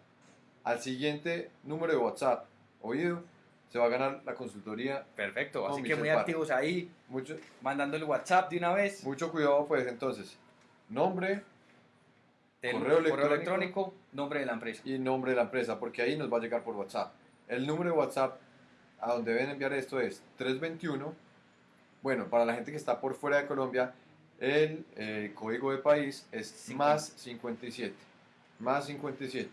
al siguiente número de WhatsApp, oído, se va a ganar la consultoría. Perfecto, así que muy Parra. activos ahí, Mucho, mandando el WhatsApp de una vez, mucho cuidado, pues entonces, nombre del correo correo, electrónico. electrónico, nombre de la empresa. y nombre de la empresa, porque ahí nos va a llegar por WhatsApp. El número de WhatsApp a donde deben enviar esto es 321. Bueno, para la gente que está por fuera de Colombia, el eh, código de país es Cincuenta. más 57. Más 57.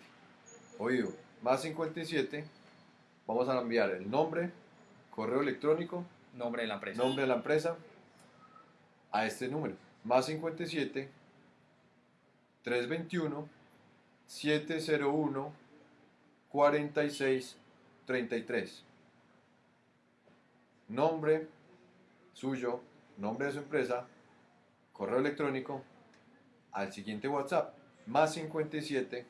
Oído, más 57. Vamos a enviar el nombre, correo electrónico, Nombre de la empresa. nombre de la empresa a este número. Más 57 321 701 46 33. Nombre suyo, nombre de su empresa, correo electrónico al siguiente WhatsApp. Más 57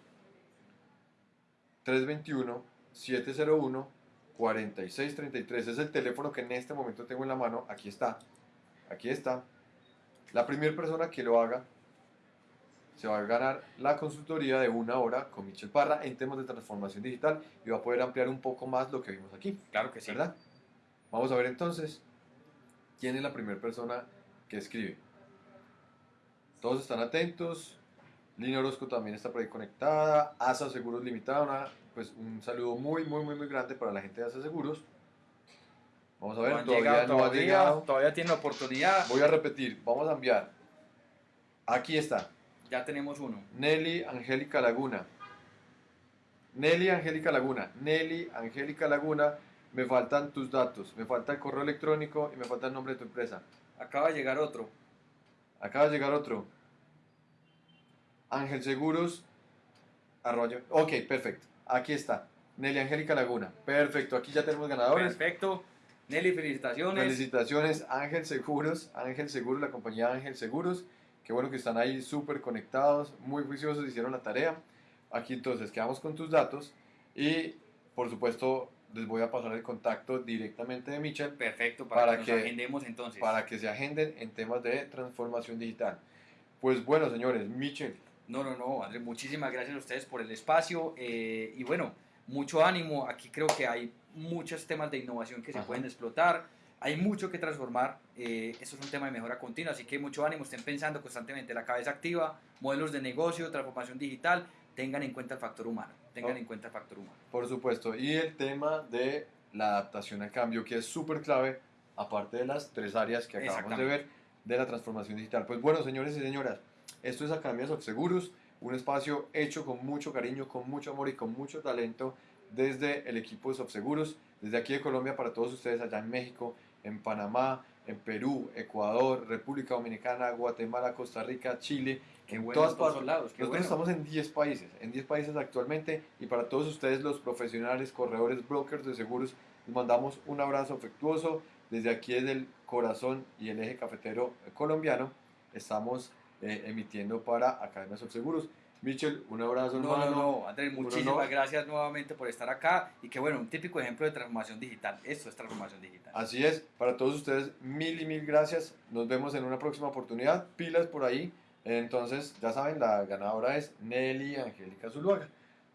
321 701 4633 es el teléfono que en este momento tengo en la mano. Aquí está. Aquí está. La primera persona que lo haga se va a ganar la consultoría de una hora con Michel Parra en temas de transformación digital y va a poder ampliar un poco más lo que vimos aquí, Claro que sí. ¿verdad? Vamos a ver entonces quién es la primera persona que escribe. Todos están atentos. Lina Orozco también está por ahí conectada. ASA Seguros Limitada, una- pues un saludo muy, muy, muy, muy grande para la gente de ASA Seguros. Vamos a ver, No todavía llegado no ha todavía, llegado. todavía tiene oportunidad. Voy a repetir, vamos a enviar. Aquí está, Ya tenemos uno. Nelly Angélica Laguna. Nelly Angélica Laguna. Nelly Angélica Laguna, me faltan tus datos, me falta el correo electrónico y me falta el nombre de tu empresa. Acaba de llegar otro. Acaba de llegar otro. Ángel Seguros. arroyo- Ok, perfecto. Aquí está. Nelly Angélica Laguna. Perfecto. Aquí ya tenemos ganadores. Perfecto. Nelly, felicitaciones. Felicitaciones, Ángel Seguros. Ángel Seguros, la compañía Ángel Seguros. Qué bueno que están ahí súper conectados, muy juiciosos, hicieron la tarea. Aquí entonces quedamos con tus datos y por supuesto les voy a pasar el contacto directamente de Michel Perfecto, para, Para que, nos que- agendemos entonces. para que se agenden en temas de transformación digital. Pues bueno, señores, Michel, No, no, no, Andrés, muchísimas gracias a ustedes por el espacio eh, y bueno, mucho ánimo. Aquí creo que hay muchos temas de innovación que se Ajá. pueden explotar. Hay mucho que transformar. eh, esto es un tema de mejora continua, así que mucho ánimo. Estén pensando constantemente la cabeza activa, modelos de negocio, transformación digital. Tengan en cuenta el factor humano. Tengan Oh. en cuenta el factor humano. por supuesto, y el tema de la adaptación al cambio, que es súper clave, aparte de las tres áreas que acabamos de ver de la transformación digital. Pues bueno, señores y señoras, esto es Academia Seguros, un espacio hecho con mucho cariño, con mucho amor y con mucho talento desde el equipo de Seguros, desde aquí de Colombia para todos ustedes allá en México, en Panamá, en Perú, Ecuador, República Dominicana, Guatemala, Costa Rica, Chile, Qué en todas partes. lados. Nosotros bueno. estamos en 10 países, en 10 países actualmente y para todos ustedes los profesionales, corredores, brokers de seguros, les mandamos un abrazo afectuoso desde aquí desde el corazón y el eje cafetero colombiano. Estamos eh, emitiendo para Academia Seguros. Michel, un abrazo No, hermano. no, no, Andrés, muchísimas gracias nuevamente por estar acá y que bueno, un típico ejemplo de transformación digital. Esto es transformación digital. Así es, para todos ustedes mil y mil gracias. Nos vemos en una próxima oportunidad. Pilas por ahí. Entonces, ya saben, la ganadora es Nelly Angélica Zuluaga.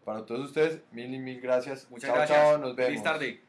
Para todos ustedes, mil y mil gracias. Muchas chao, gracias. chao, nos vemos. Feliz tarde.